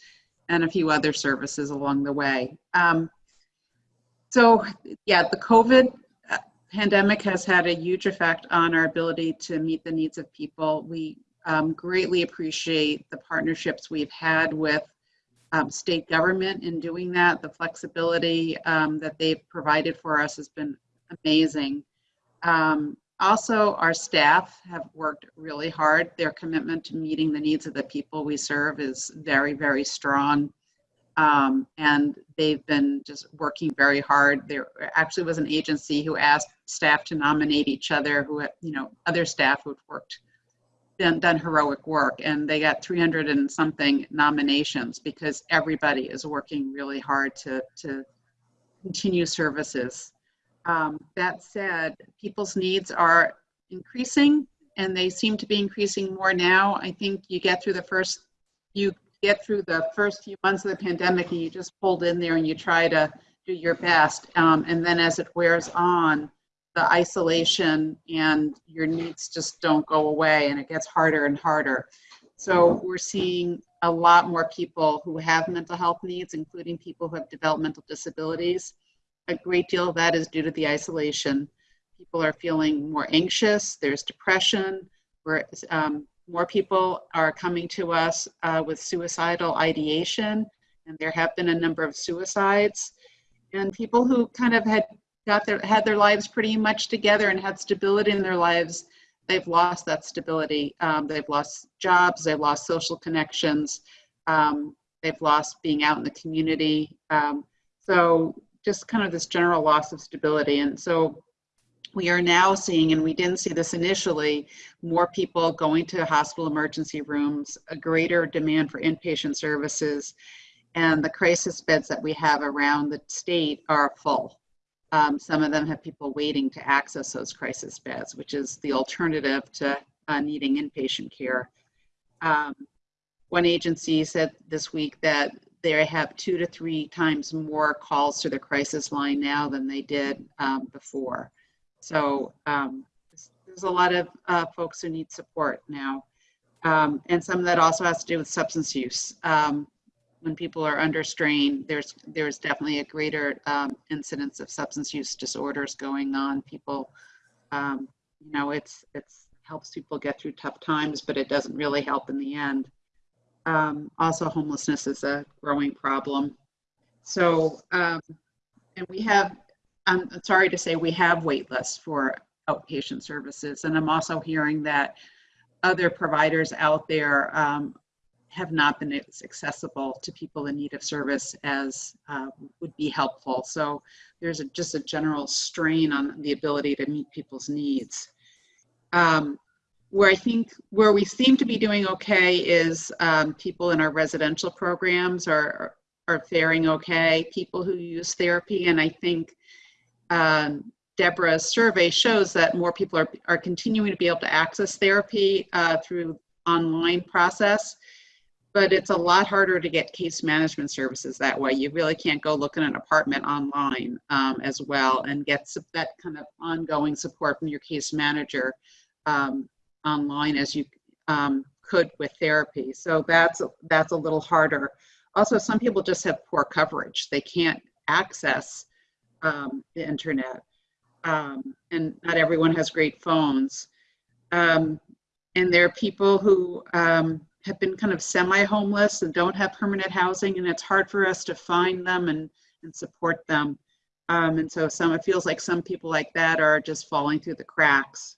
and a few other services along the way. Um, so yeah, the COVID uh, pandemic has had a huge effect on our ability to meet the needs of people. We um, greatly appreciate the partnerships we've had with um, state government in doing that. The flexibility um, that they've provided for us has been amazing. Um, also, our staff have worked really hard. Their commitment to meeting the needs of the people we serve is very, very strong. Um, and they've been just working very hard. There actually was an agency who asked staff to nominate each other, who, you know, other staff who'd worked done, done heroic work and they got 300 and something nominations because everybody is working really hard to, to continue services. Um, that said, people's needs are increasing and they seem to be increasing more now. I think you get through the first, you get through the first few months of the pandemic and you just hold in there and you try to do your best. Um, and then as it wears on, the isolation and your needs just don't go away and it gets harder and harder. So we're seeing a lot more people who have mental health needs, including people who have developmental disabilities. A great deal of that is due to the isolation. People are feeling more anxious, there's depression, where um, more people are coming to us uh, with suicidal ideation, and there have been a number of suicides. And people who kind of had got their had their lives pretty much together and had stability in their lives they've lost that stability. Um, they've lost jobs they've lost social connections um, they've lost being out in the community. Um, so just kind of this general loss of stability. And so we are now seeing and we didn't see this initially more people going to hospital emergency rooms a greater demand for inpatient services and the crisis beds that we have around the state are full um, some of them have people waiting to access those crisis beds, which is the alternative to uh, needing inpatient care. Um, one agency said this week that they have two to three times more calls to the crisis line now than they did um, before. So um, there's a lot of uh, folks who need support now. Um, and some of that also has to do with substance use. When people are under strain, there's there's definitely a greater um, incidence of substance use disorders going on. People, um, you know, it's it's helps people get through tough times, but it doesn't really help in the end. Um, also, homelessness is a growing problem. So, um, and we have, I'm sorry to say, we have wait lists for outpatient services, and I'm also hearing that other providers out there um, have not been as accessible to people in need of service as uh, would be helpful. So there's a, just a general strain on the ability to meet people's needs. Um, where I think where we seem to be doing okay is um, people in our residential programs are, are faring okay. People who use therapy, and I think um, Deborah's survey shows that more people are, are continuing to be able to access therapy uh, through online process, but it's a lot harder to get case management services that way. You really can't go look at an apartment online um, as well and get that kind of ongoing support from your case manager um, online as you um, could with therapy. So that's that's a little harder. Also, some people just have poor coverage. They can't access um, the internet, um, and not everyone has great phones. Um, and there are people who have been kind of semi-homeless and don't have permanent housing, and it's hard for us to find them and, and support them. Um, and so some it feels like some people like that are just falling through the cracks.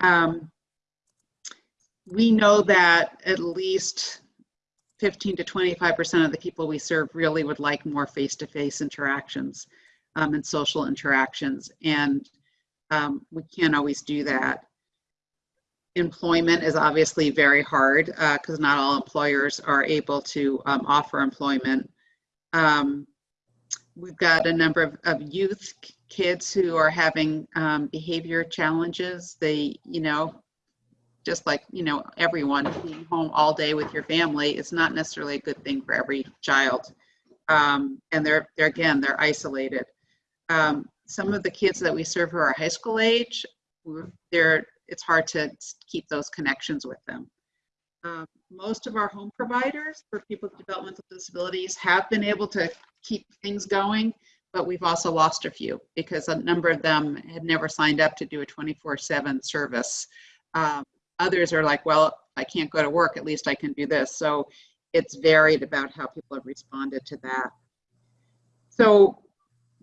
Um, we know that at least 15 to 25% of the people we serve really would like more face-to-face interactions um, and social interactions. And um, we can't always do that. Employment is obviously very hard because not all employers are able to um, offer employment. Um, we've got a number of, of youth kids who are having um, behavior challenges. They, you know, just like you know everyone being home all day with your family is not necessarily a good thing for every child um, and they're they're again they're isolated um, some of the kids that we serve who are high school age they're it's hard to keep those connections with them um, most of our home providers for people with developmental disabilities have been able to keep things going but we've also lost a few because a number of them had never signed up to do a 24-7 service um, others are like, well, I can't go to work, at least I can do this. So it's varied about how people have responded to that. So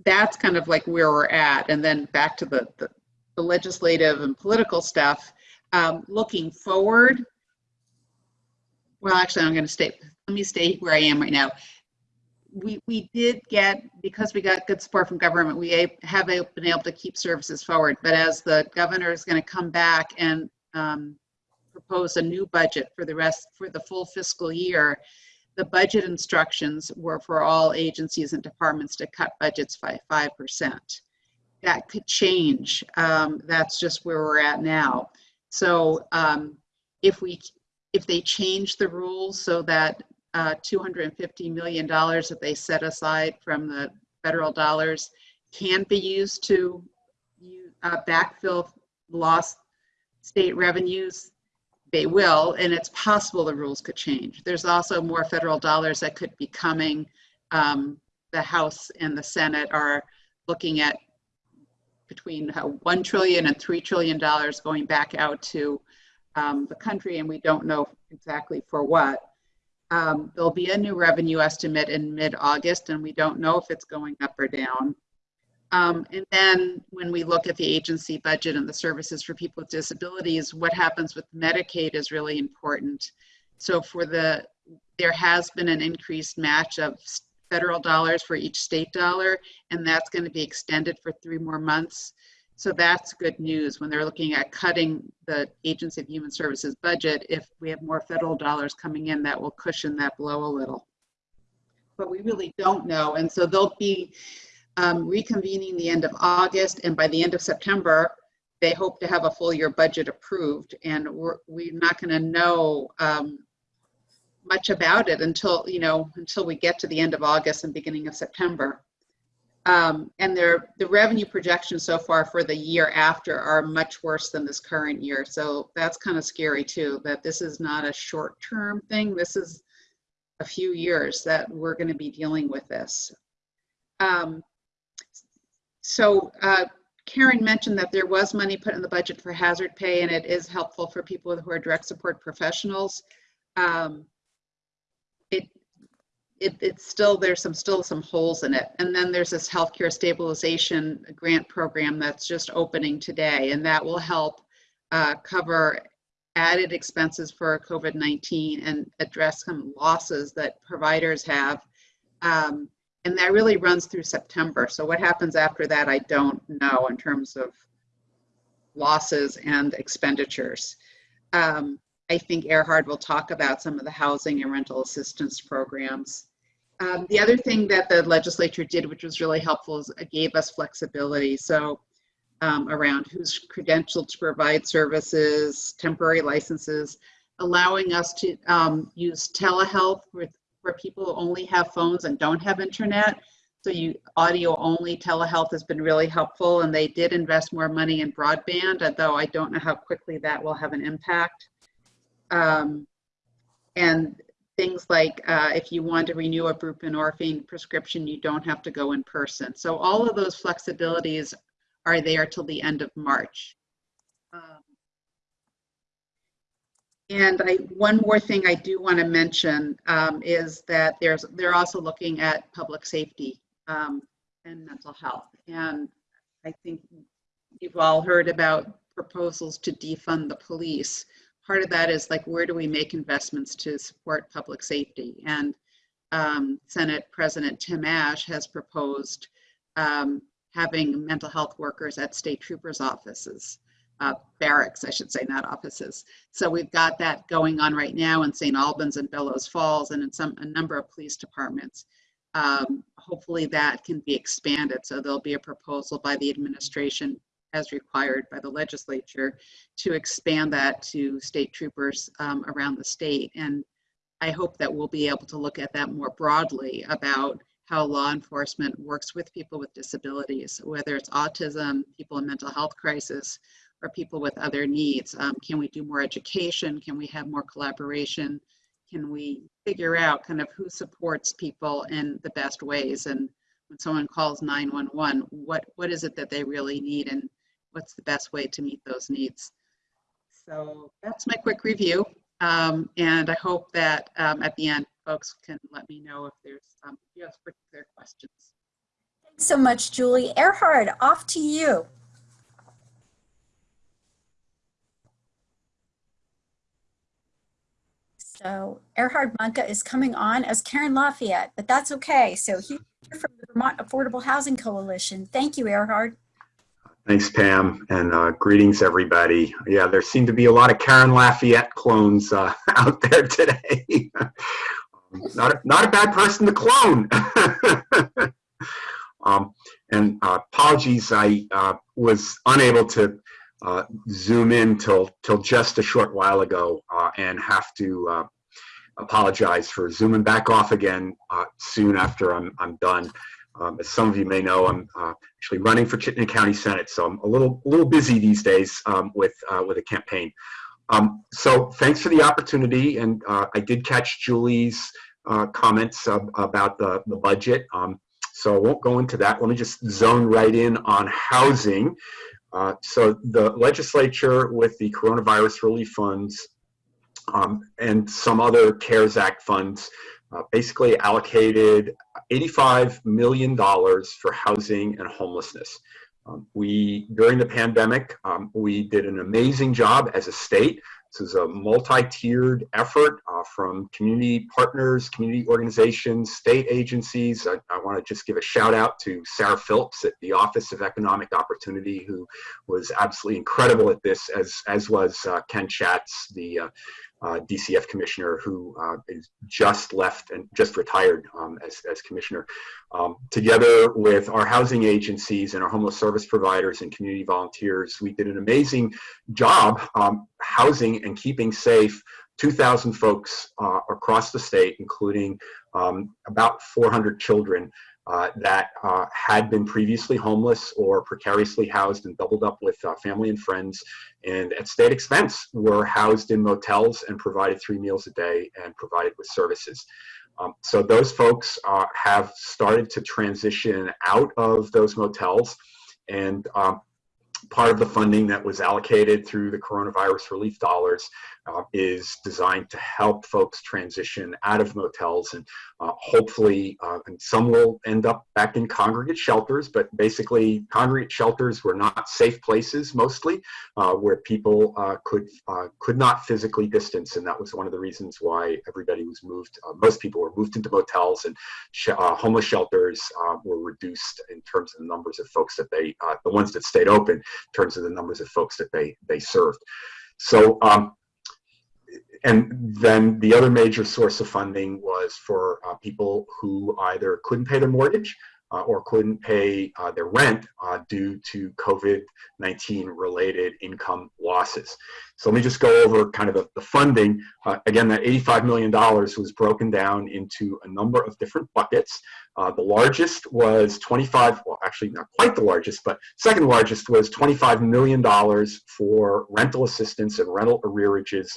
that's kind of like where we're at. And then back to the, the, the legislative and political stuff. Um, looking forward, well, actually, I'm going to stay, let me stay where I am right now. We, we did get, because we got good support from government, we have been able to keep services forward. But as the governor is going to come back and um, propose a new budget for the rest, for the full fiscal year, the budget instructions were for all agencies and departments to cut budgets by 5%. That could change. Um, That's just where we're at now. So um, if we, if they change the rules so that uh, $250 million that they set aside from the federal dollars can be used to uh, backfill lost state revenues, they will, and it's possible the rules could change. There's also more federal dollars that could be coming. Um, the House and the Senate are looking at between uh, 1 trillion and 3 trillion dollars going back out to um, the country, and we don't know exactly for what. Um, there'll be a new revenue estimate in mid-August, and we don't know if it's going up or down. Um, and then when we look at the agency budget and the services for people with disabilities, what happens with Medicaid is really important. So for the, there has been an increased match of federal dollars for each state dollar, and that's going to be extended for three more months. So that's good news when they're looking at cutting the Agency of Human Services budget. If we have more federal dollars coming in, that will cushion that blow a little. But we really don't know, and so they'll be um, reconvening the end of August, and by the end of September, they hope to have a full year budget approved, and we're, we're not going to know um, much about it until, you know, until we get to the end of August and beginning of September. Um, and their, the revenue projections so far for the year after are much worse than this current year. So that's kind of scary too, that this is not a short-term thing. This is a few years that we're going to be dealing with this. Um, so uh, Karen mentioned that there was money put in the budget for hazard pay, and it is helpful for people who are direct support professionals. Um, it, it, it's still, there's some, still some holes in it. And then there's this healthcare stabilization grant program that's just opening today, and that will help uh, cover added expenses for COVID-19 and address some losses that providers have. Um, and that really runs through September. So what happens after that, I don't know in terms of losses and expenditures. Um, I think Erhard will talk about some of the housing and rental assistance programs. Um, the other thing that the legislature did, which was really helpful, is it gave us flexibility. So um, around who's credentialed to provide services, temporary licenses, allowing us to um, use telehealth with, where people only have phones and don't have internet. So you audio only telehealth has been really helpful and they did invest more money in broadband, although I don't know how quickly that will have an impact. Um, and things like uh, if you want to renew a buprenorphine prescription, you don't have to go in person. So all of those flexibilities are there till the end of March. Um, and I, one more thing I do want to mention um, is that there's they're also looking at public safety um, and mental health. And I think you've all heard about proposals to defund the police. Part of that is like, where do we make investments to support public safety? And um, Senate President Tim Ashe has proposed um, having mental health workers at state troopers' offices, uh, barracks, I should say, not offices. So we've got that going on right now in St. Albans and Bellows Falls and in some a number of police departments. Um, hopefully that can be expanded. So there'll be a proposal by the administration as required by the legislature to expand that to state troopers um, around the state. And I hope that we'll be able to look at that more broadly about how law enforcement works with people with disabilities, whether it's autism, people in mental health crisis, or people with other needs. Um, can we do more education? Can we have more collaboration? Can we figure out kind of who supports people in the best ways? And when someone calls 911, what, what is it that they really need and what's the best way to meet those needs? So that's my quick review. Um, and I hope that um, at the end, folks can let me know if there's um, if you have particular questions. Thanks so much, Julie. Erhard, off to you. So Erhard Mahnke is coming on as Karen Lafayette, but that's okay. So he's from the Vermont Affordable Housing Coalition. Thank you, Erhard. Thanks, Pam, and uh, greetings, everybody. Yeah, there seem to be a lot of Karen Lafayette clones uh, out there today. not, a, not a bad person to clone. um, and uh, apologies, I uh, was unable to uh, zoom in till, till just a short while ago uh, and have to apologize for zooming back off again soon after I'm, I'm done. Um, as some of you may know, I'm uh, actually running for Chittenden County Senate, so I'm a little a little busy these days um, with uh, with a campaign. Um, so thanks for the opportunity, and uh, I did catch Julie's uh, comments about the the budget. Um, so I won't go into that. Let me just zone right in on housing. Uh, so the legislature with the coronavirus relief funds um, and some other CARES Act funds uh, basically allocated $85 million for housing and homelessness. Um, we, during the pandemic, um, we did an amazing job as a state. This is a multi-tiered effort uh, from community partners, community organizations, state agencies. I, I want to just give a shout out to Sarah Phillips at the Office of Economic Opportunity, who was absolutely incredible at this, as, as was uh, Ken Schatz, the uh, DCF commissioner who uh, is just left and just retired um, as, as commissioner. Um, together with our housing agencies and our homeless service providers and community volunteers, we did an amazing job um, housing and keeping safe 2,000 folks uh, across the state, including um, about 400 children that uh, had been previously homeless or precariously housed and doubled up with uh, family and friends and at state expense were housed in motels and provided three meals a day and provided with services. Um, so those folks uh, have started to transition out of those motels and um, part of the funding that was allocated through the coronavirus relief dollars uh, is designed to help folks transition out of motels and uh, hopefully uh, and some will end up back in congregate shelters but basically congregate shelters were not safe places mostly uh, where people uh, could could not physically distance and that was one of the reasons why everybody was moved most people were moved into motels and sh homeless shelters were reduced in terms of the numbers of folks that they the ones that stayed open in terms of the numbers of folks that they they served. So um, and then the other major source of funding was for uh, people who either couldn't pay their mortgage uh, or couldn't pay uh, their rent uh, due to COVID-19 related income losses. So let me just go over kind of the, the funding. Uh, again, that $85 million was broken down into a number of different buckets. Uh, the largest was 25, well, actually not quite the largest, but second largest was $25 million for rental assistance and rental arrearages.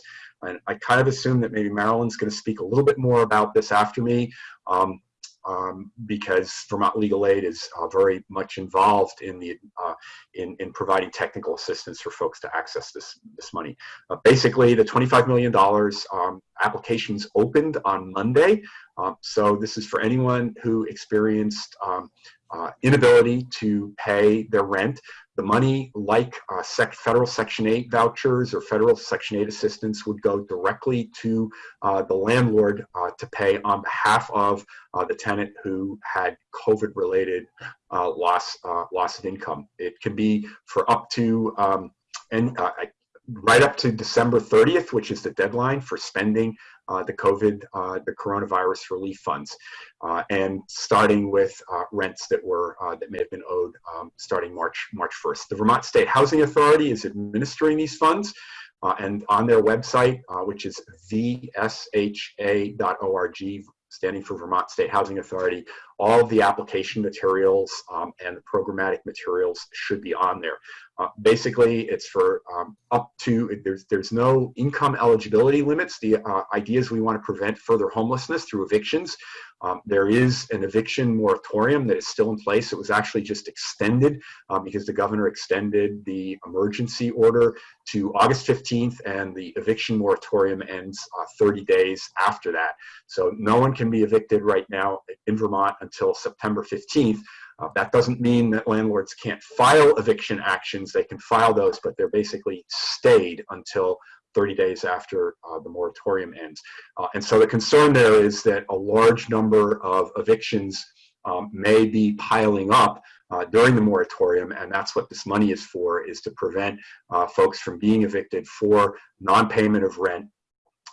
And I kind of assume that maybe Marilyn's going to speak a little bit more about this after me. Um, um, because Vermont Legal Aid is uh, very much involved in the uh, in, in providing technical assistance for folks to access this this money. Uh, basically, the 25 million dollars um, applications opened on Monday. Um, so this is for anyone who experienced um, uh, inability to pay their rent. The money, like uh, sec federal Section 8 vouchers or federal Section 8 assistance, would go directly to uh, the landlord uh, to pay on behalf of uh, the tenant who had COVID-related uh, loss loss of income. It can be for up to um, and right up to December 30th, which is the deadline for spending uh, the COVID, uh, the coronavirus relief funds, uh, and starting with uh, rents that were uh, that may have been owed um, starting March March 1st. The Vermont State Housing Authority is administering these funds, uh, and on their website, which is vsha.org, standing for Vermont State Housing Authority, all of the application materials um, and the programmatic materials should be on there. Uh, basically, it's for um, up to, there's, there's no income eligibility limits. The uh, idea is we want to prevent further homelessness through evictions. Um, there is an eviction moratorium that is still in place. It was actually just extended uh, because the governor extended the emergency order to August 15th and the eviction moratorium ends uh, 30 days after that. So no one can be evicted right now in Vermont until September 15th. Uh, that doesn't mean that landlords can't file eviction actions. They can file those, but they're basically stayed until 30 days after uh, the moratorium ends. Uh, and so the concern there is that a large number of evictions um, may be piling up uh, during the moratorium, and that's what this money is for, is to prevent uh, folks from being evicted for non-payment of rent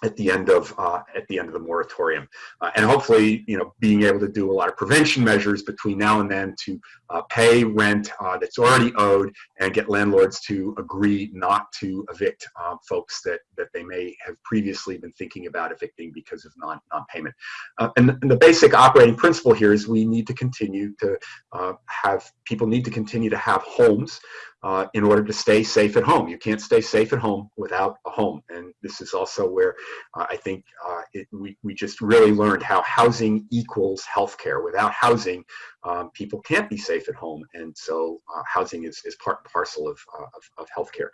at the end of uh, at the end of the moratorium, uh, and hopefully, you know, being able to do a lot of prevention measures between now and then to uh, pay rent uh, that's already owed and get landlords to agree not to evict um, folks that that they may have previously been thinking about evicting because of non non-payment. Uh, and, and, the basic operating principle here is we need to continue to uh, have people need to continue to have homes uh, in order to stay safe at home. You can't stay safe at home without a home. And this is also where uh, I think uh, it, we, we just really learned how housing equals healthcare. Without housing, um, people can't be safe at home. And so uh, housing is, is part and parcel of, uh, of, of healthcare.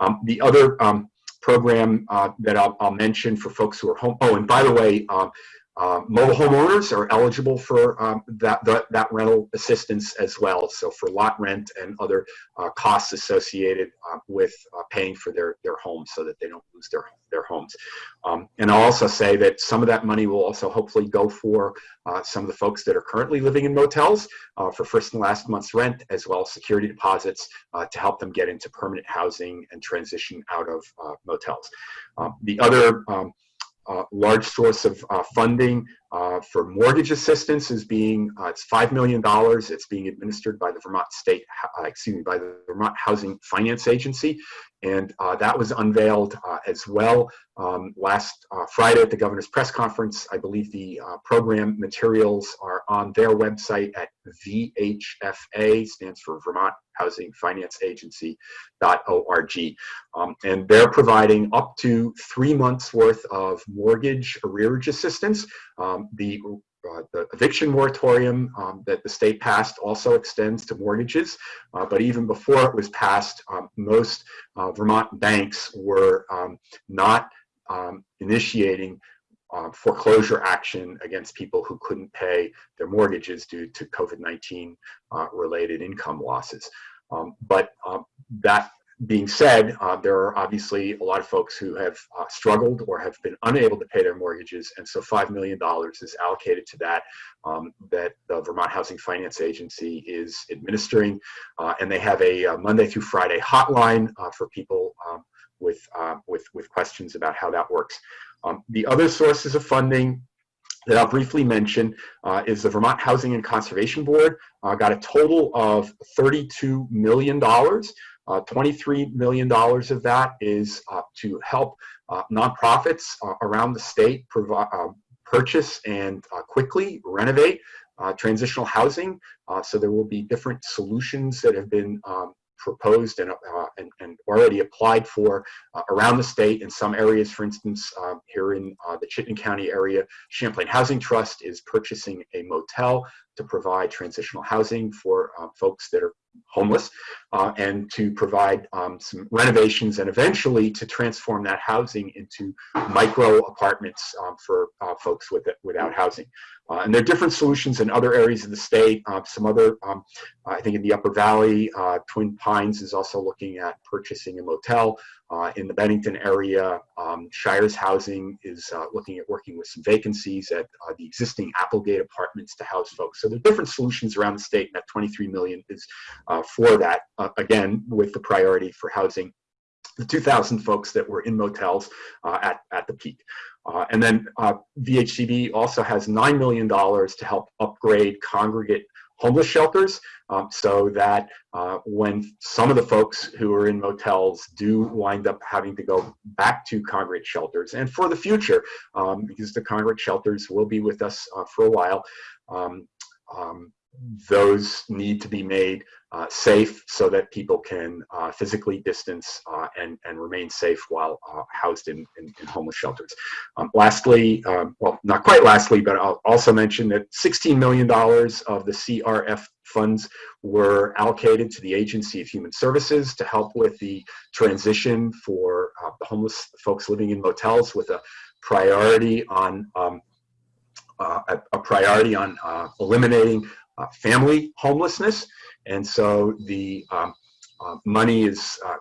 Um, the other um, program uh, that I'll, I'll, mention for folks who are home, oh, and by the way, um, uh, mobile homeowners are eligible for um, that, that, that, rental assistance as well. So for lot rent and other uh, costs associated uh, with uh, paying for their, their homes so that they don't lose their, their homes. Um, and I'll also say that some of that money will also hopefully go for uh, some of the folks that are currently living in motels uh, for first and last month's rent, as well as security deposits to help them get into permanent housing and transition out of motels. Um, the other um, large source of uh, funding uh, for mortgage assistance is being, uh, it's $5 million. It's being administered by the Vermont State, uh, excuse me, by the Vermont Housing Finance Agency. And uh, that was unveiled as well um, last Friday at the governor's press conference. I believe the program materials are on their website at VHFA, stands for Vermont Housing Finance Agency Agency.org. Um, and they're providing up to three months worth of mortgage arrearage assistance. The uh, the eviction moratorium um, that the state passed also extends to mortgages, uh, but even before it was passed, um, most uh, Vermont banks were um, not um, initiating uh, foreclosure action against people who couldn't pay their mortgages due to COVID-19 uh, related income losses. Um, but that being said, uh, there are obviously a lot of folks who have uh, struggled or have been unable to pay their mortgages, and so $5 million is allocated to that, um, that the Vermont Housing Finance Agency is administering, uh, and they have a, a, Monday through Friday hotline uh, for people um, with, uh, with, with questions about how that works. Um, the other sources of funding that I'll briefly mention uh, is the Vermont Housing and Conservation Board uh, got a total of $32 million. Uh, $23 million of that is uh, to help uh, nonprofits uh, around the state provide, purchase and quickly renovate transitional housing. so there will be different solutions that have been um, proposed and, uh, and, and, already applied for uh, around the state in some areas. For instance, uh, here in the Chittenden County area, Champlain Housing Trust is purchasing a motel to provide transitional housing for folks that are homeless uh, and to provide um, some renovations and eventually to transform that housing into micro apartments um, for uh, folks with it, without housing. Uh, and there are different solutions in other areas of the state. Uh, some other, um, I think in the Upper Valley, uh, Twin Pines is also looking at purchasing a motel. Uh, in the Bennington area, um, Shires Housing is looking at working with some vacancies at the existing Applegate apartments to house folks. So there are different solutions around the state and that 23 million is uh, for that, uh, again, with the priority for housing the 2,000 folks that were in motels uh, at, at the peak. Uh, and then uh, VHCB also has $9 million to help upgrade congregate homeless shelters. Um, so that uh, when some of the folks who are in motels do wind up having to go back to congregate shelters and for the future um, because the congregate shelters will be with us uh, for a while um, um those need to be made uh, safe so that people can uh, physically distance uh, and, and remain safe while uh, housed in, in, in, homeless shelters. Um, lastly, um, well, not quite lastly, but I'll also mention that $16 million of the CRF funds were allocated to the Agency of Human Services to help with the transition for uh, the homeless folks living in motels with a priority on um, uh, a, a, priority on eliminating family homelessness. And so the um, uh, money is uh,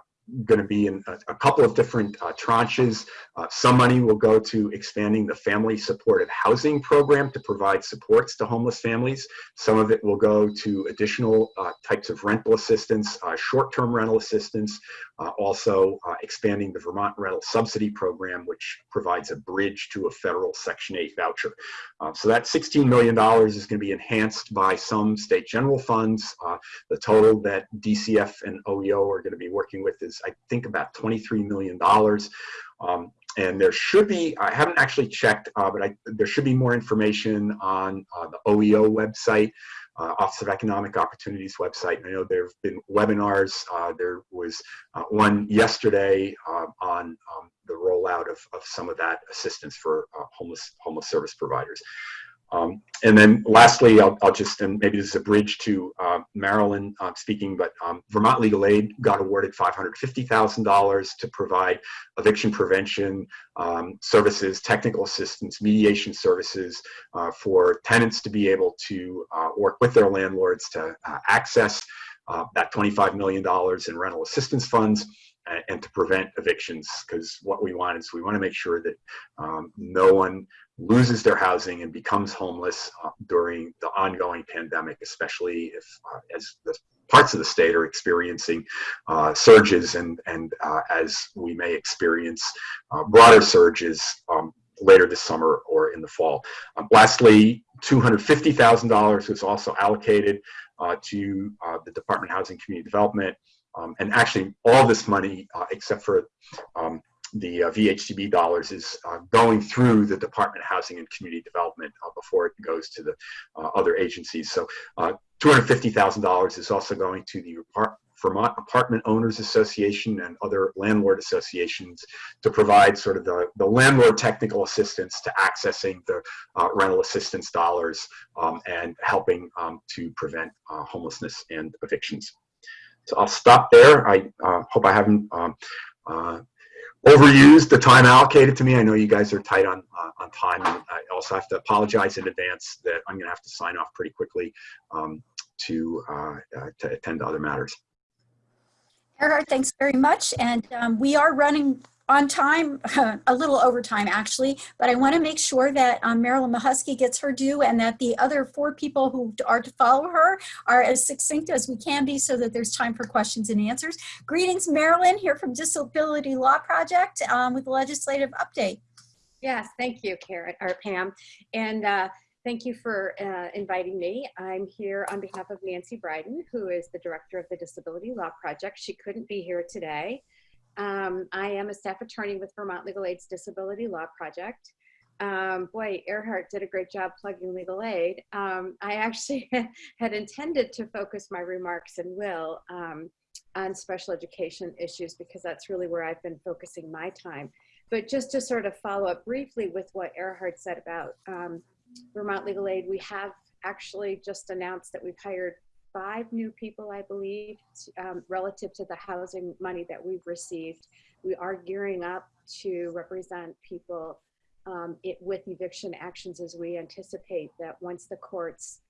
going to be in a, a, couple of different uh, tranches. Uh, some money will go to expanding the family supportive housing program to provide supports to homeless families. Some of it will go to additional uh, types of rental assistance, uh, short-term rental assistance, uh, also uh, expanding the Vermont rental subsidy program, which provides a bridge to a federal Section 8 voucher. so that $16 million is going to be enhanced by some state general funds. the total that DCF and OEO are going to be working with is I think about $23 million. Um, and there should be, I haven't actually checked, uh, but I, there should be more information on uh, the OEO website, uh, Office of Economic Opportunities website. And I know there have been webinars. Uh, there was uh, one yesterday uh, on um, the rollout of, of some of that assistance for homeless, homeless service providers. Um, and then lastly, I'll, I'll, just, and maybe this is a bridge to uh, Marilyn uh, speaking, but um, Vermont Legal Aid got awarded $550,000 to provide eviction prevention um, services, technical assistance, mediation services uh, for tenants to be able to uh, work with their landlords to uh, access uh, that $25 million in rental assistance funds and to prevent evictions because what we want is we want to make sure that um, no one loses their housing and becomes homeless uh, during the ongoing pandemic, especially if uh, as the parts of the state are experiencing uh, surges and, and uh, as we may experience uh, broader surges um, later this summer or in the fall. Um, lastly, $250,000 was also allocated uh, to the Department of Housing Community Development um, and actually all this money, except for um, the uh, dollars is uh, going through the Department of Housing and Community Development uh, before it goes to the uh, other agencies. So uh, $250,000 is also going to the Vermont Apartment Owners Association and other landlord associations to provide sort of the, the landlord technical assistance to accessing the uh, rental assistance dollars um, and helping um, to prevent homelessness and evictions. So I'll stop there. I hope I haven't um, uh, overused the time allocated to me. I know you guys are tight on uh, on time, and I also have to apologize in advance that I'm going to have to sign off pretty quickly um, to uh, uh, to attend to other matters. Erhard, thanks very much. And um, we are running on time, a little over time actually, but I want to make sure that um, Marilyn Mahusky gets her due and that the other four people who are to follow her are as succinct as we can be so that there's time for questions and answers. Greetings, Marilyn, here from Disability Law Project um, with the legislative update. Yes, thank you, Karen, or Pam. And uh, thank you for uh, inviting me. I'm here on behalf of Nancy Breiden, who is the director of the Disability Law Project. She couldn't be here today. Um, I am a staff attorney with Vermont Legal Aid's Disability Law Project. Um, boy, Erhard did a great job plugging legal aid. Um, I actually had intended to focus my remarks and will um, on special education issues because that's really where I've been focusing my time. But just to sort of follow up briefly with what Erhard said about um, Vermont Legal Aid, we have actually just announced that we've hired five new people, I believe, um, relative to the housing money that we've received. We are gearing up to represent people um, it, with eviction actions as we anticipate that once the courts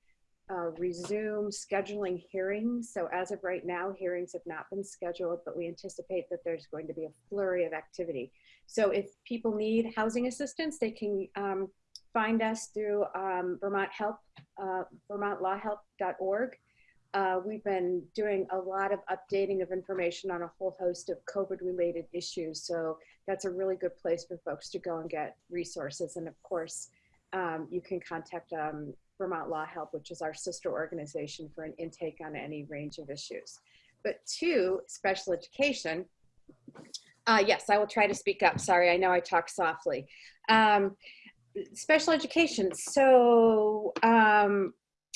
uh, resume scheduling hearings. So as of right now, hearings have not been scheduled, but we anticipate that there's going to be a flurry of activity. So if people need housing assistance, they can um, find us through um, Vermont Help, uh, vermontlawhelp.org. Uh, we've been doing a lot of updating of information on a whole host of COVID related issues. So that's a really good place for folks to go and get resources. And of course, um, you can contact um, Vermont Law Help, which is our sister organization for an intake on any range of issues. But two, special education. Uh, yes, I will try to speak up. Sorry, I know I talk softly. Um, special education. So um,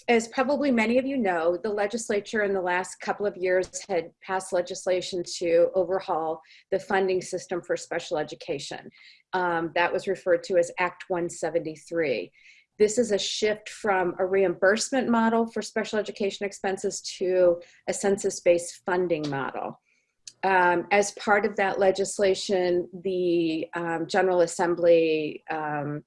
as probably many of you know, the legislature in the last couple of years had passed legislation to overhaul the funding system for special education. Um, that was referred to as Act 173. This is a shift from a reimbursement model for special education expenses to a census-based funding model. Um, as part of that legislation, the um, General Assembly um,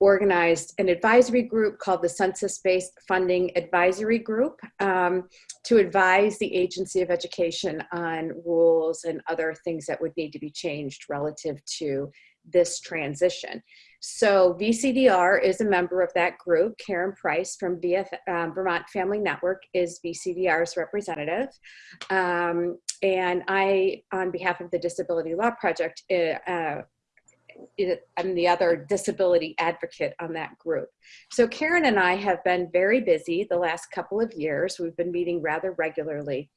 organized an advisory group called the Census-Based Funding Advisory Group um, to advise the Agency of Education on rules and other things that would need to be changed relative to this transition. So VCDR is a member of that group. Karen Price from um, Vermont Family Network is VCDR's representative. Um, and I, on behalf of the Disability Law Project, uh, uh, I'm the other disability advocate on that group. So Karen and I have been very busy the last couple of years. We've been meeting rather regularly.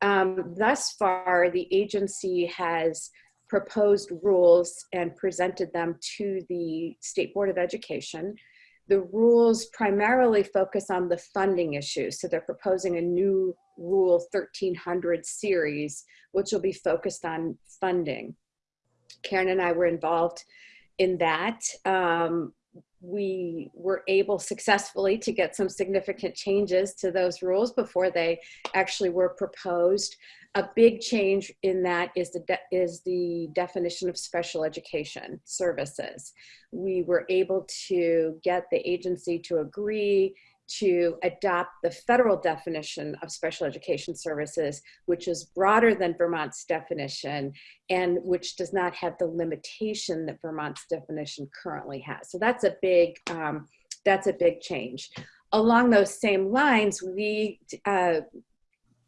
Um, thus far, the agency has proposed rules and presented them to the State Board of Education. The rules primarily focus on the funding issues. So they're proposing a new Rule 1300 series, which will be focused on funding. Karen and I were involved in that. Um, we were able successfully to get some significant changes to those rules before they actually were proposed. A big change in that is the, is the definition of special education services. We were able to get the agency to agree to adopt the federal definition of special education services, which is broader than Vermont's definition and which does not have the limitation that Vermont's definition currently has. So that's a big, um, that's a big change. Along those same lines, we, uh,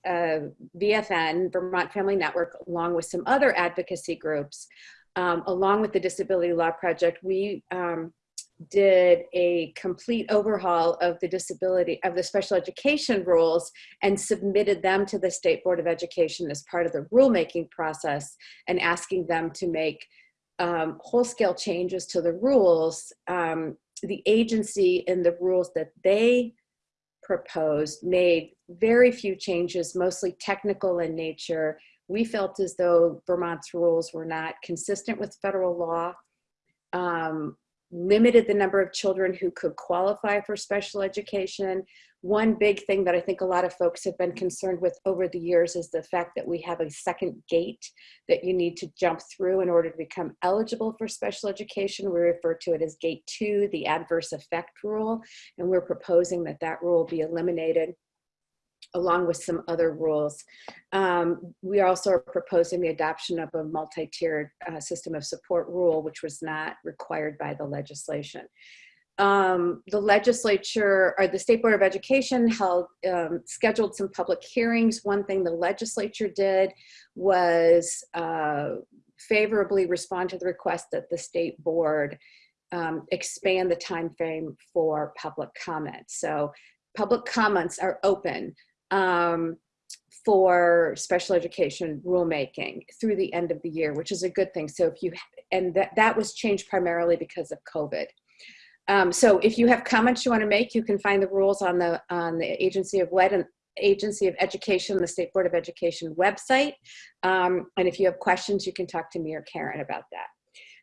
uh, VFN, Vermont Family Network, along with some other advocacy groups, um, along with the Disability Law Project, we um, did a complete overhaul of the disability of the special education rules and submitted them to the state board of education as part of the rulemaking process and asking them to make um, whole scale changes to the rules. Um, the agency in the rules that they proposed made very few changes mostly technical in nature. We felt as though vermont's rules were not consistent with federal law. Um, limited the number of children who could qualify for special education. One big thing that I think a lot of folks have been concerned with over the years is the fact that we have a second gate that you need to jump through in order to become eligible for special education. We refer to it as gate two, the adverse effect rule, and we're proposing that that rule be eliminated. Along with some other rules. Um, we also are proposing the adoption of a multi-tiered uh, system of support rule, which was not required by the legislation. Um, the legislature or the State Board of Education held um, scheduled some public hearings. One thing the legislature did was uh, favorably respond to the request that the state board um, expand the time frame for public comment. So public comments are open um, for special education rulemaking through the end of the year, which is a good thing. So if you, and that, that was changed primarily because of COVID. Um, so if you have comments you want to make, you can find the rules on the on the Agency of WED and Agency of Education, the State Board of Education website. Um, and if you have questions, you can talk to me or Karen about that.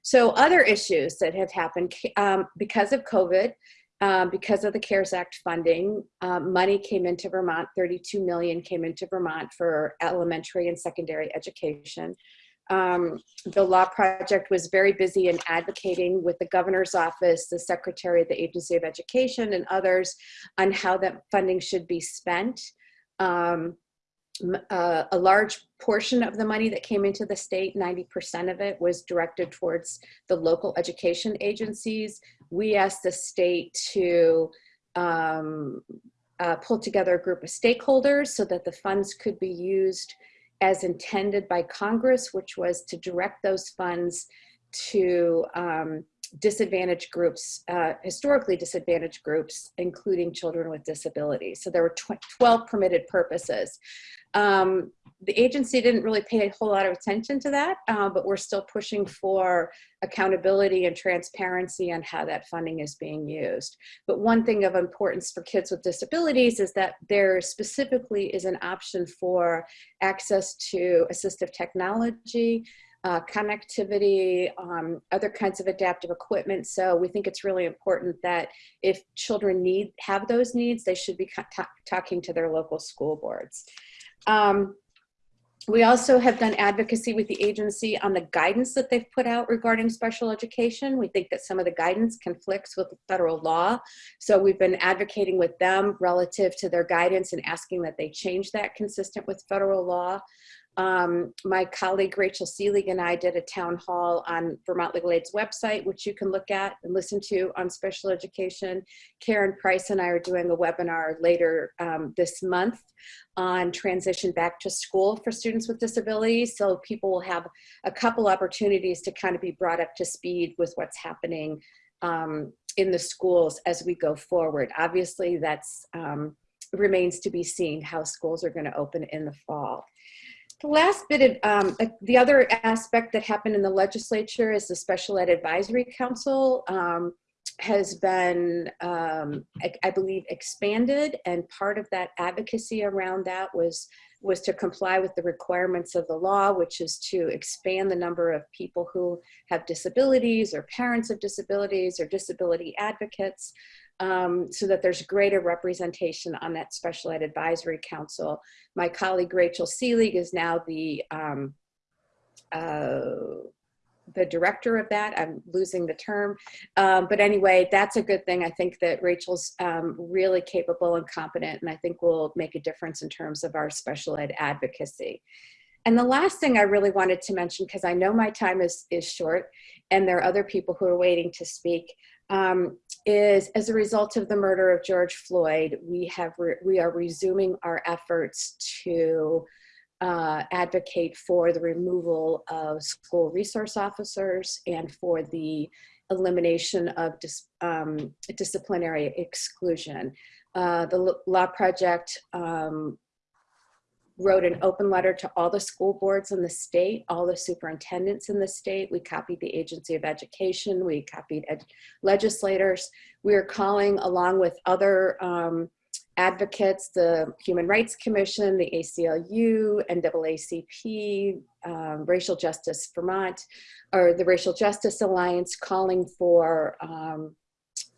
So other issues that have happened um, because of COVID, um, because of the CARES Act funding, um, money came into Vermont, 32 million came into Vermont for elementary and secondary education. Um, the law project was very busy in advocating with the governor's office, the secretary of the Agency of Education and others on how that funding should be spent. Um, uh, a large portion of the money that came into the state, 90% of it was directed towards the local education agencies. We asked the state to um, uh, pull together a group of stakeholders so that the funds could be used as intended by Congress, which was to direct those funds to um, disadvantaged groups, uh, historically disadvantaged groups, including children with disabilities. So there were 12 permitted purposes. Um, the agency didn't really pay a whole lot of attention to that, uh, but we're still pushing for accountability and transparency on how that funding is being used. But one thing of importance for kids with disabilities is that there specifically is an option for access to assistive technology, uh, connectivity, um, other kinds of adaptive equipment. So we think it's really important that if children need have those needs, they should be talking to their local school boards. Um, we also have done advocacy with the agency on the guidance that they've put out regarding special education. We think that some of the guidance conflicts with federal law. So we've been advocating with them relative to their guidance and asking that they change that consistent with federal law. Um, my colleague Rachel Seelig and I did a town hall on Vermont Legal Aid's website, which you can look at and listen to on special education. Karen Price and I are doing a webinar later um, this month on transition back to school for students with disabilities. So people will have a couple opportunities to kind of be brought up to speed with what's happening um, in the schools as we go forward. Obviously, that's um, remains to be seen how schools are going to open in the fall. The last bit of, um, uh, the other aspect that happened in the legislature is the Special Ed Advisory Council um, has been, um, I, I, believe, expanded and part of that advocacy around that was, was to comply with the requirements of the law, which is to expand the number of people who have disabilities or parents of disabilities or disability advocates um, so that there's greater representation on that Special Ed Advisory Council. My colleague Rachel Seelig is now the um, uh, the director of that. I'm losing the term. Um, but anyway, that's a good thing. I think that Rachel's um, really capable and competent, and I think will make a difference in terms of our special ed advocacy. And the last thing I really wanted to mention, because I know my time is, is short, and there are other people who are waiting to speak, um, is as a result of the murder of George Floyd, we have we are resuming our efforts to uh, advocate for the removal of school resource officers and for the elimination of dis, um, disciplinary exclusion. Uh, the Law Project um, wrote an open letter to all the school boards in the state, all the superintendents in the state. We copied the Agency of Education. We copied legislators. We are calling along with other um, advocates, the Human Rights Commission, the ACLU, NAACP, um, Racial Justice Vermont, or the Racial Justice Alliance calling for um,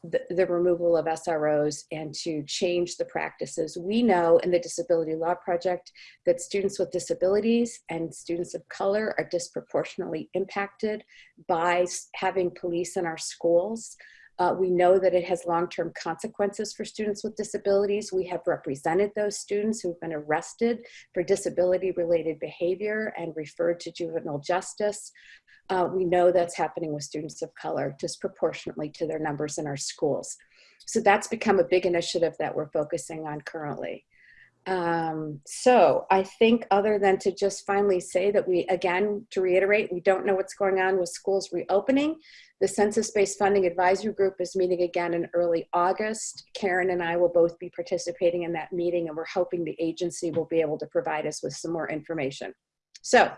the, the, removal of SROs and to change the practices. We know in the Disability Law Project that students with disabilities and students of color are disproportionately impacted by having police in our schools. Uh, we know that it has long-term consequences for students with disabilities. We have represented those students who've been arrested for disability-related behavior and referred to juvenile justice. Uh, we know that's happening with students of color disproportionately to their numbers in our schools. So that's become a big initiative that we're focusing on currently. Um, so I think other than to just finally say that we, again, to reiterate, we don't know what's going on with schools reopening. The Census-Based Funding Advisory Group is meeting again in early August. Karen and I will both be participating in that meeting and we're hoping the agency will be able to provide us with some more information. So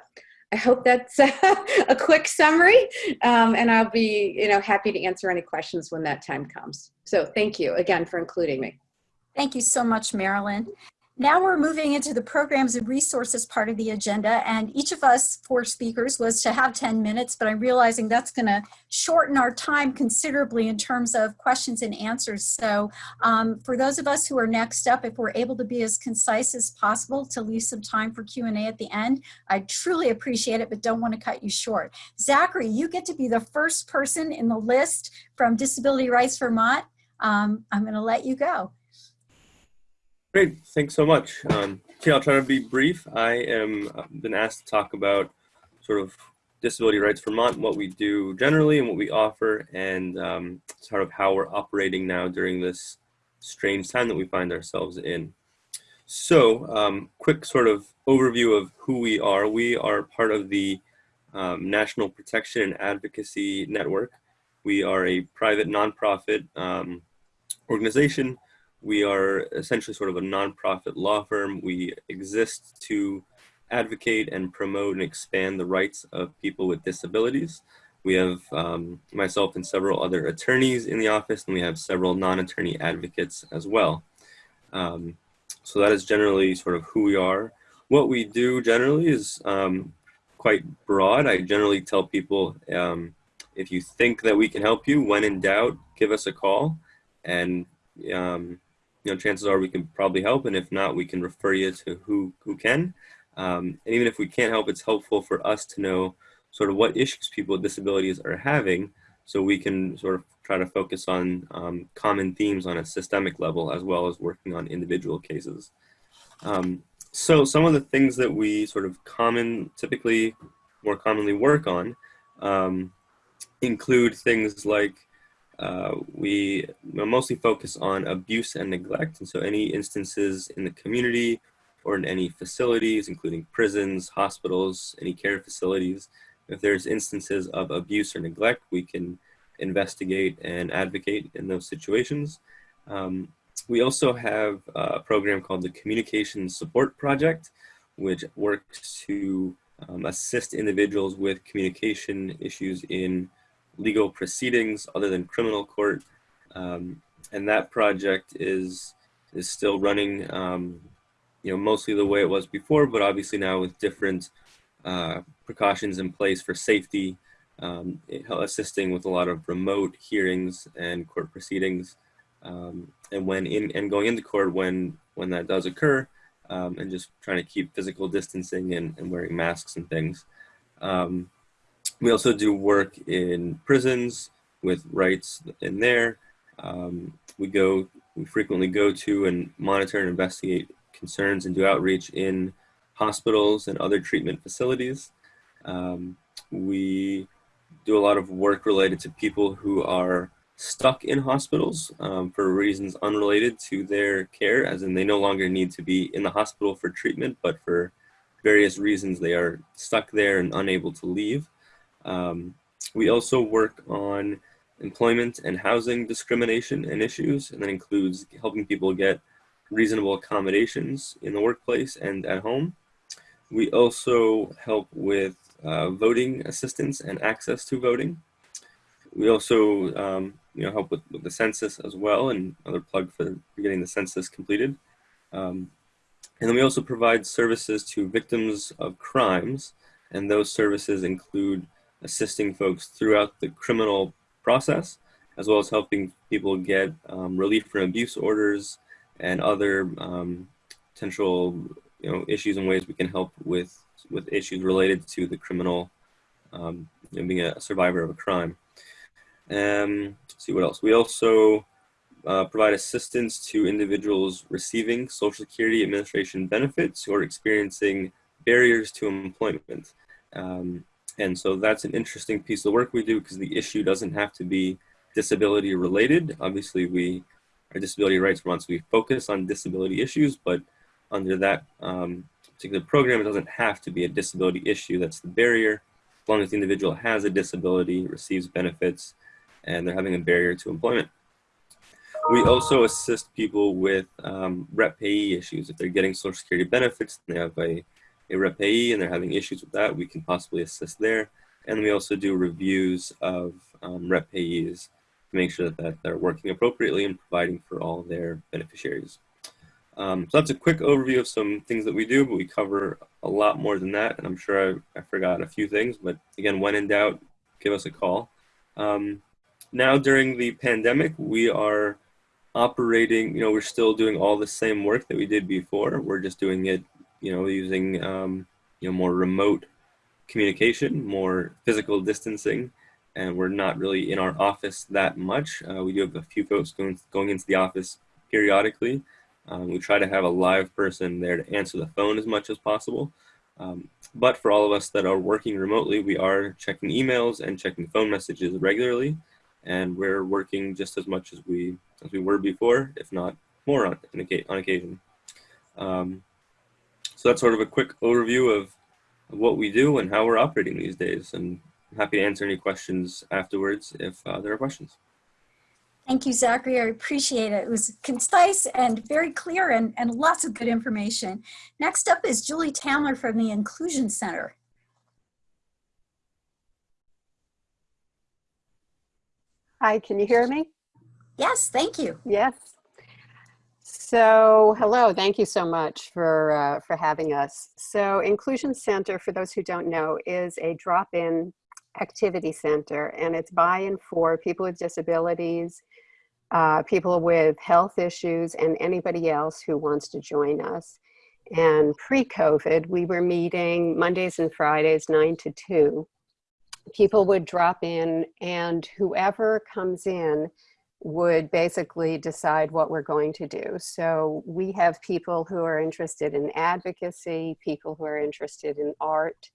I hope that's a quick summary um, and I'll be you know, happy to answer any questions when that time comes. So thank you again for including me. Thank you so much, Marilyn. Now we're moving into the programs and resources part of the agenda and each of us four speakers was to have 10 minutes, but I'm realizing that's gonna shorten our time considerably in terms of questions and answers. So um, for those of us who are next up, if we're able to be as concise as possible to leave some time for Q&A at the end, I truly appreciate it, but don't wanna cut you short. Zachary, you get to be the first person in the list from Disability Rights Vermont. Um, I'm gonna let you go. Great, thanks so much. Um, okay, I'll try to be brief. I am uh, been asked to talk about sort of Disability Rights Vermont, what we do generally and what we offer, and um, sort of how we're operating now during this strange time that we find ourselves in. So, um, quick sort of overview of who we are. We are part of the um, National Protection and Advocacy Network. We are a private nonprofit um, organization we are essentially sort of a nonprofit law firm. We exist to advocate and promote and expand the rights of people with disabilities. We have um, myself and several other attorneys in the office, and we have several non-attorney advocates as well. Um, so that is generally sort of who we are. What we do generally is um, quite broad. I generally tell people um, if you think that we can help you, when in doubt, give us a call. And um, you know, chances are we can probably help. And if not, we can refer you to who, who can. Um, and even if we can't help, it's helpful for us to know sort of what issues people with disabilities are having so we can sort of try to focus on um, common themes on a systemic level as well as working on individual cases. Um, so some of the things that we sort of common, typically more commonly work on um, include things like uh, we mostly focus on abuse and neglect. And so any instances in the community or in any facilities, including prisons, hospitals, any care facilities, if there's instances of abuse or neglect, we can investigate and advocate in those situations. Um, we also have a program called the Communication Support Project, which works to um, assist individuals with communication issues in legal proceedings other than criminal court. Um, and that project is is still running, um, you know, mostly the way it was before, but obviously now with different uh, precautions in place for safety, um, assisting with a lot of remote hearings and court proceedings, um, and when in and going into court when when that does occur, um, and just trying to keep physical distancing and, and wearing masks and things. Um, we also do work in prisons with rights in there. Um, we go, we frequently go to and monitor and investigate concerns and do outreach in hospitals and other treatment facilities. Um, we do a lot of work related to people who are stuck in hospitals um, for reasons unrelated to their care, as in they no longer need to be in the hospital for treatment, but for various reasons they are stuck there and unable to leave. Um, we also work on employment and housing discrimination and issues, and that includes helping people get reasonable accommodations in the workplace and at home. We also help with uh, voting assistance and access to voting. We also um, you know, help with, with, the census as well, and another plug for getting the census completed. Um, and then we also provide services to victims of crimes, and those services include assisting folks throughout the criminal process, as well as helping people get um, relief from abuse orders and other um, potential you know, issues and ways we can help with, with issues related to the criminal, um, you know, being a survivor of a crime. Um, see what else. We also uh, provide assistance to individuals receiving Social Security Administration benefits who are experiencing barriers to employment. Um, and so that's an interesting piece of work we do because the issue doesn't have to be disability related. Obviously, we our disability rights once we focus on disability issues, but under that um, particular program, it doesn't have to be a disability issue that's the barrier. As long as the individual has a disability, receives benefits, and they're having a barrier to employment. We also assist people with um, rep payee issues. If they're getting Social Security benefits, and they have a, a rep and they're having issues with that, we can possibly assist there. And we also do reviews of um, rep to make sure that, that they're working appropriately and providing for all their beneficiaries. Um, so that's a quick overview of some things that we do, but we cover a lot more than that. And I'm sure I, I forgot a few things, but again, when in doubt, give us a call. Um, now during the pandemic, we are operating, you know, we're still doing all the same work that we did before. We're just doing it, you know, using, um, you know, more remote communication, more physical distancing, and we're not really in our office that much. Uh, we do have a few folks going, going into the office periodically. Um, we try to have a live person there to answer the phone as much as possible. Um, but for all of us that are working remotely, we are checking emails and checking phone messages regularly. And we're working just as much as we as we were before, if not more on, on occasion. Um, so that's sort of a quick overview of, of, what we do and how we're operating these days. And I'm happy to answer any questions afterwards if uh, there are questions. Thank you, Zachary. I appreciate it. It was concise and very clear and, and lots of good information. Next up is Julie Tamler from the Inclusion Center. Hi, can you hear me? Yes, thank you. Yes. So, hello, thank you so much for, uh, for having us. So, Inclusion Center, for those who don't know, is a drop-in activity center, and it's by and for people with disabilities, uh, people with health issues, and anybody else who wants to join us. And pre-COVID, we were meeting Mondays and Fridays, 9 to 2. People would drop in, and whoever comes in would basically decide what we're going to do. So we have people who are interested in advocacy, people who are interested in art,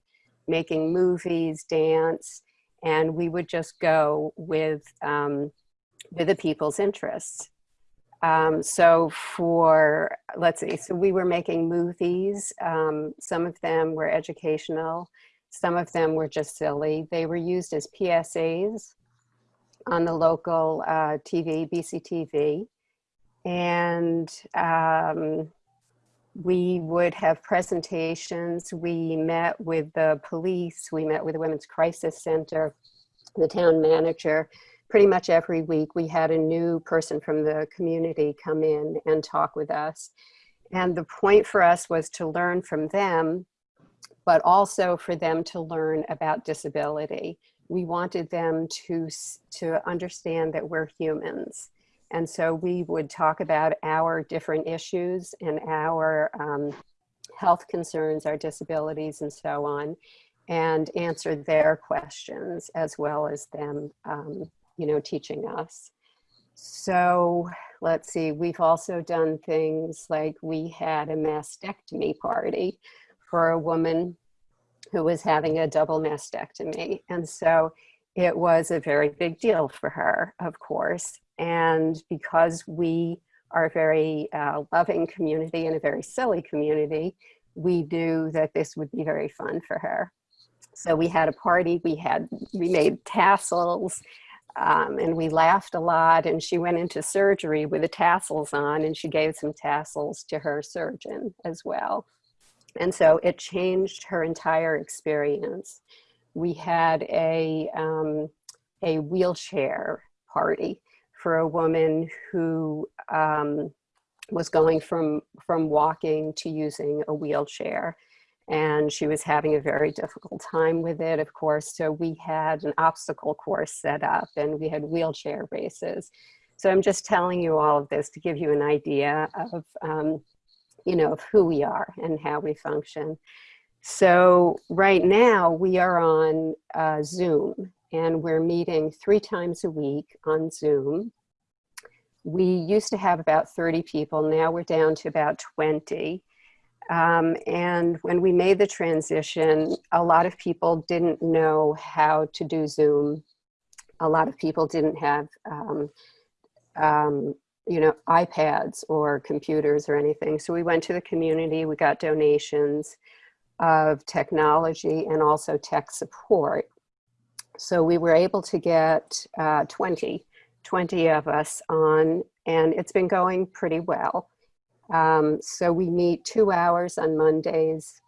making movies, dance, and we would just go with, um, with the people's interests. Um, so for, let's see, so we were making movies. Um, some of them were educational. Some of them were just silly. They were used as PSAs on the local uh, TV, BCTV. And um, we would have presentations. We met with the police. We met with the Women's Crisis Center, the town manager. Pretty much every week we had a new person from the community come in and talk with us. And the point for us was to learn from them, but also for them to learn about disability we wanted them to, to understand that we're humans. And so we would talk about our different issues and our um, health concerns, our disabilities and so on, and answer their questions as well as them, um, you know, teaching us. So let's see, we've also done things like we had a mastectomy party for a woman who was having a double mastectomy. And so it was a very big deal for her, of course. And because we are a very uh, loving community and a very silly community, we knew that this would be very fun for her. So we had a party, we had, we made tassels, um, and we laughed a lot and she went into surgery with the tassels on and she gave some tassels to her surgeon as well. And so it changed her entire experience. We had a, um, a wheelchair party for a woman who um, was going from, from walking to using a wheelchair. And she was having a very difficult time with it, of course. So we had an obstacle course set up and we had wheelchair races. So I'm just telling you all of this to give you an idea of um, you know, of who we are and how we function. So right now we are on uh, Zoom and we're meeting three times a week on Zoom. We used to have about 30 people, now we're down to about 20. Um, and when we made the transition, a lot of people didn't know how to do Zoom. A lot of people didn't have, um, um, you know, iPads or computers or anything. So we went to the community, we got donations of technology and also tech support. So we were able to get uh, 20, 20 of us on, and it's been going pretty well. Um, so we meet two hours on Mondays.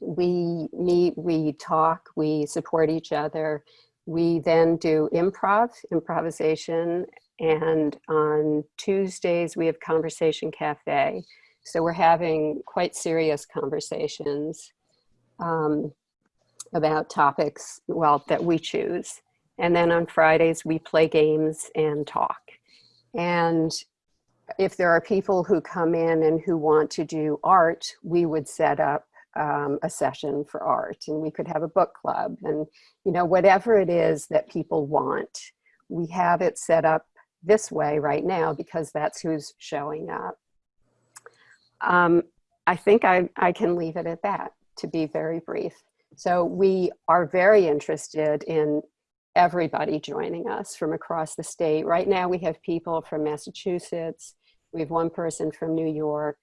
We meet, we talk, we support each other. We then do improv, improvisation, and on Tuesdays we have Conversation Cafe. So we're having quite serious conversations um, about topics, well, that we choose. And then on Fridays we play games and talk. And if there are people who come in and who want to do art, we would set up um, a session for art and we could have a book club and, you know, whatever it is that people want, we have it set up this way right now because that's who's showing up. Um, I think I, I can leave it at that to be very brief. So we are very interested in everybody joining us from across the state. Right now we have people from Massachusetts, we have one person from New York,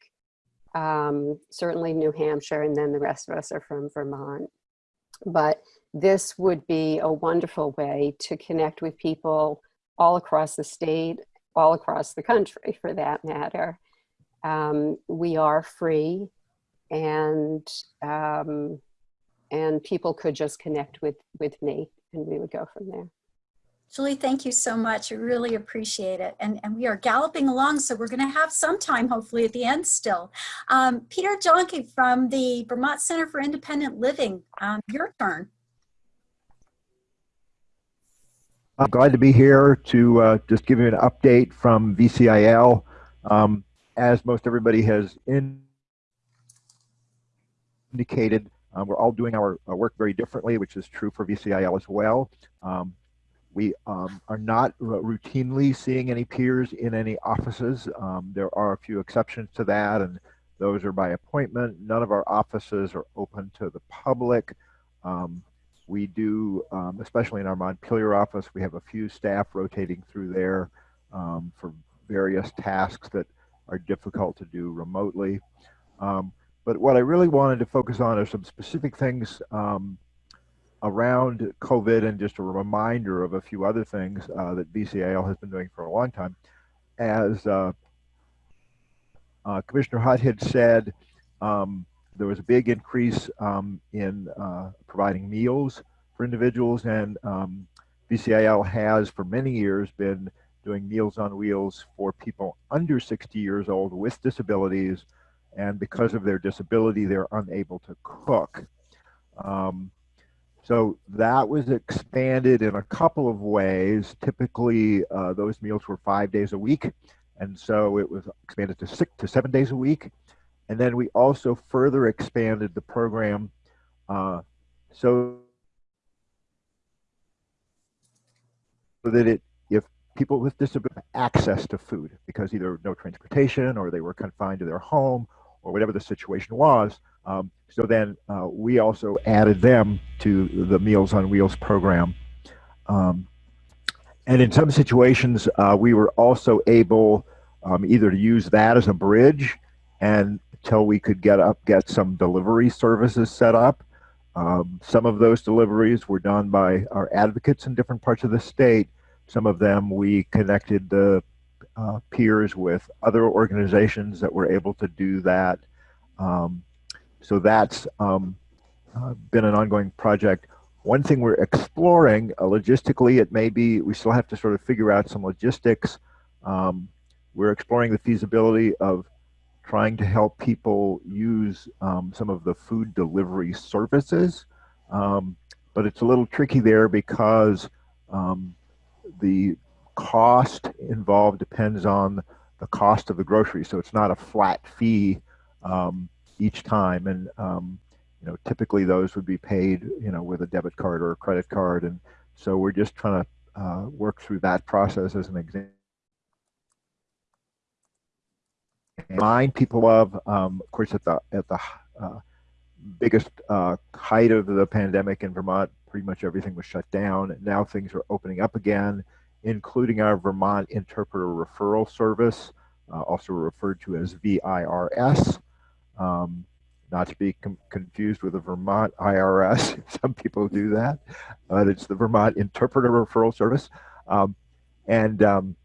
um, certainly New Hampshire, and then the rest of us are from Vermont. But this would be a wonderful way to connect with people all across the state, all across the country for that matter. Um, we are free and um, and people could just connect with with me and we would go from there. Julie, thank you so much. I really appreciate it. And, and we are galloping along, so we're going to have some time, hopefully, at the end still. Um, Peter Jonke from the Vermont Center for Independent Living, um, your turn. I'm glad to be here to uh, just give you an update from VCIL. Um, as most everybody has indicated, uh, we're all doing our, our, work very differently, which is true for VCIL as well. Um, we um, are not routinely seeing any peers in any offices. Um, there are a few exceptions to that, and those are by appointment. None of our offices are open to the public. Um, we do, um, especially in our Montpelier office, we have a few staff rotating through there um, for various tasks that are difficult to do remotely. Um, but what I really wanted to focus on are some specific things around COVID and just a reminder of a few other things uh, that VCIL has been doing for a long time. As uh, uh, Commissioner Hutt had said, um, there was a big increase um, in uh, providing meals for individuals and um, has for many years been doing Meals on Wheels for people under 60 years old with disabilities and because of their disability they're unable to cook. Um, so that was expanded in a couple of ways. Typically, uh, those meals were five days a week. And so it was expanded to six to seven days a week. And then we also further expanded the program uh, so that it, if people with disability access to food because either no transportation or they were confined to their home or whatever the situation was, um, so then uh, we also added them to the Meals on Wheels program. Um, and in some situations, uh, we were also able um, either to use that as a bridge and until we could get up, get some delivery services set up. Um, some of those deliveries were done by our advocates in different parts of the state. Some of them we connected the uh, peers with other organizations that were able to do that. Um, so that's um, uh, been an ongoing project. One thing we're exploring, uh, logistically, it may be, we still have to sort of figure out some logistics. Um, we're exploring the feasibility of trying to help people use um, some of the food delivery services. Um, but it's a little tricky there because um, the cost involved depends on the cost of the grocery. So it's not a flat fee um, each time. And, um, you know, typically those would be paid, you know, with a debit card or a credit card. And so we're just trying to uh, work through that process as an example. Remind people of, um, of course, at the at the uh, biggest uh, height of the pandemic in Vermont, pretty much everything was shut down. Now things are opening up again, including our Vermont Interpreter Referral Service, uh, also referred to as VIRS. Um, not to be confused with the Vermont IRS. Some people do that, but it's the Vermont Interpreter Referral Service. Um, and um,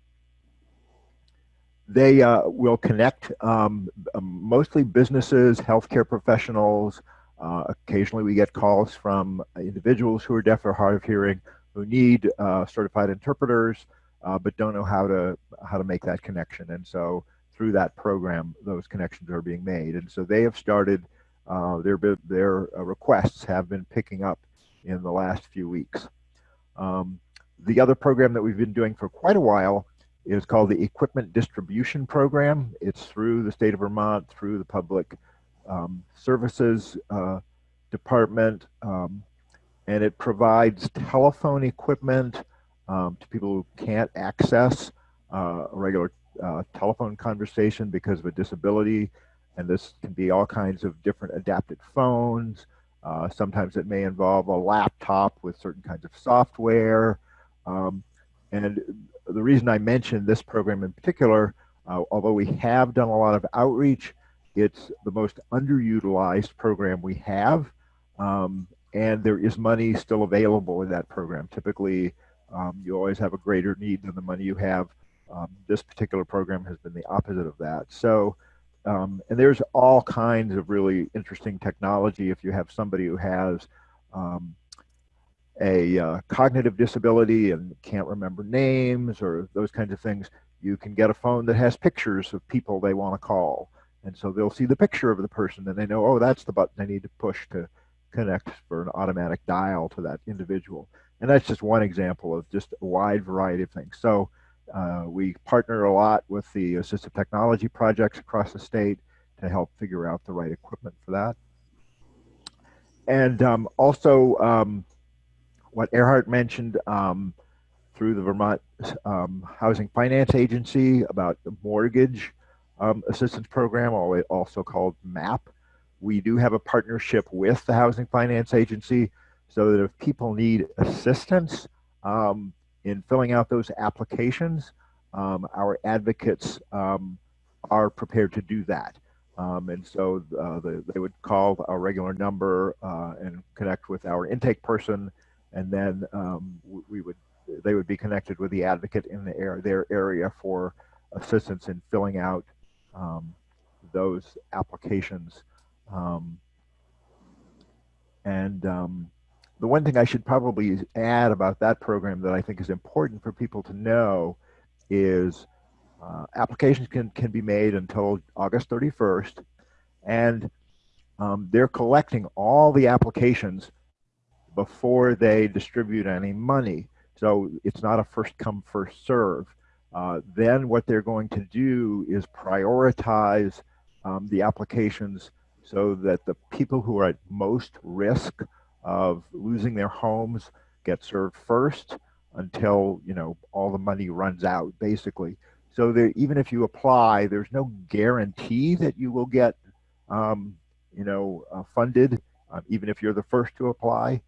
they uh, will connect um, um mostly businesses, healthcare professionals. Uh, occasionally we get calls from individuals who are deaf or hard of hearing who need uh, certified interpreters, uh, but don't know how to how to make that connection. And so through that program, those connections are being made. And so they have started, uh, their, their uh, requests have been picking up in the last few weeks. Um, the other program that we've been doing for quite a while is called the Equipment Distribution Program. It's through the state of Vermont, through the Public um, Services uh, Department, um, and it provides telephone equipment um, to people who can't access uh, regular uh, telephone conversation because of a disability. And this can be all kinds of different adapted phones. Uh, sometimes it may involve a laptop with certain kinds of software. Um, and the reason I mentioned this program in particular, uh, although we have done a lot of outreach, it's the most underutilized program we have. Um, and there is money still available in that program. Typically, um, you always have a greater need than the money you have um, this particular program has been the opposite of that. So, um, and there's all kinds of really interesting technology. If you have somebody who has um, a uh, cognitive disability and can't remember names or those kinds of things, you can get a phone that has pictures of people they want to call. And so they'll see the picture of the person and they know, oh, that's the button they need to push to connect for an automatic dial to that individual. And that's just one example of just a wide variety of things. So uh, we partner a lot with the assistive technology projects across the state to help figure out the right equipment for that. And um, also, um, what Erhard mentioned um, through the Vermont um, Housing Finance Agency about the mortgage um, assistance program, also called MAP. We do have a partnership with the Housing Finance Agency so that if people need assistance, um, in filling out those applications, um, our advocates um, are prepared to do that. Um, and so uh, the, they would call our regular number uh, and connect with our intake person, and then um, we would they would be connected with the advocate in the air, their area for assistance in filling out um, those applications. Um, and the one thing I should probably add about that program that I think is important for people to know is uh, applications can, can be made until August 31st, and um, they're collecting all the applications before they distribute any money. So it's not a first come, first serve. Uh, then what they're going to do is prioritize um, the applications so that the people who are at most risk of losing their homes get served first until you know all the money runs out basically so there, even if you apply there's no guarantee that you will get um, you know uh, funded uh, even if you're the first to apply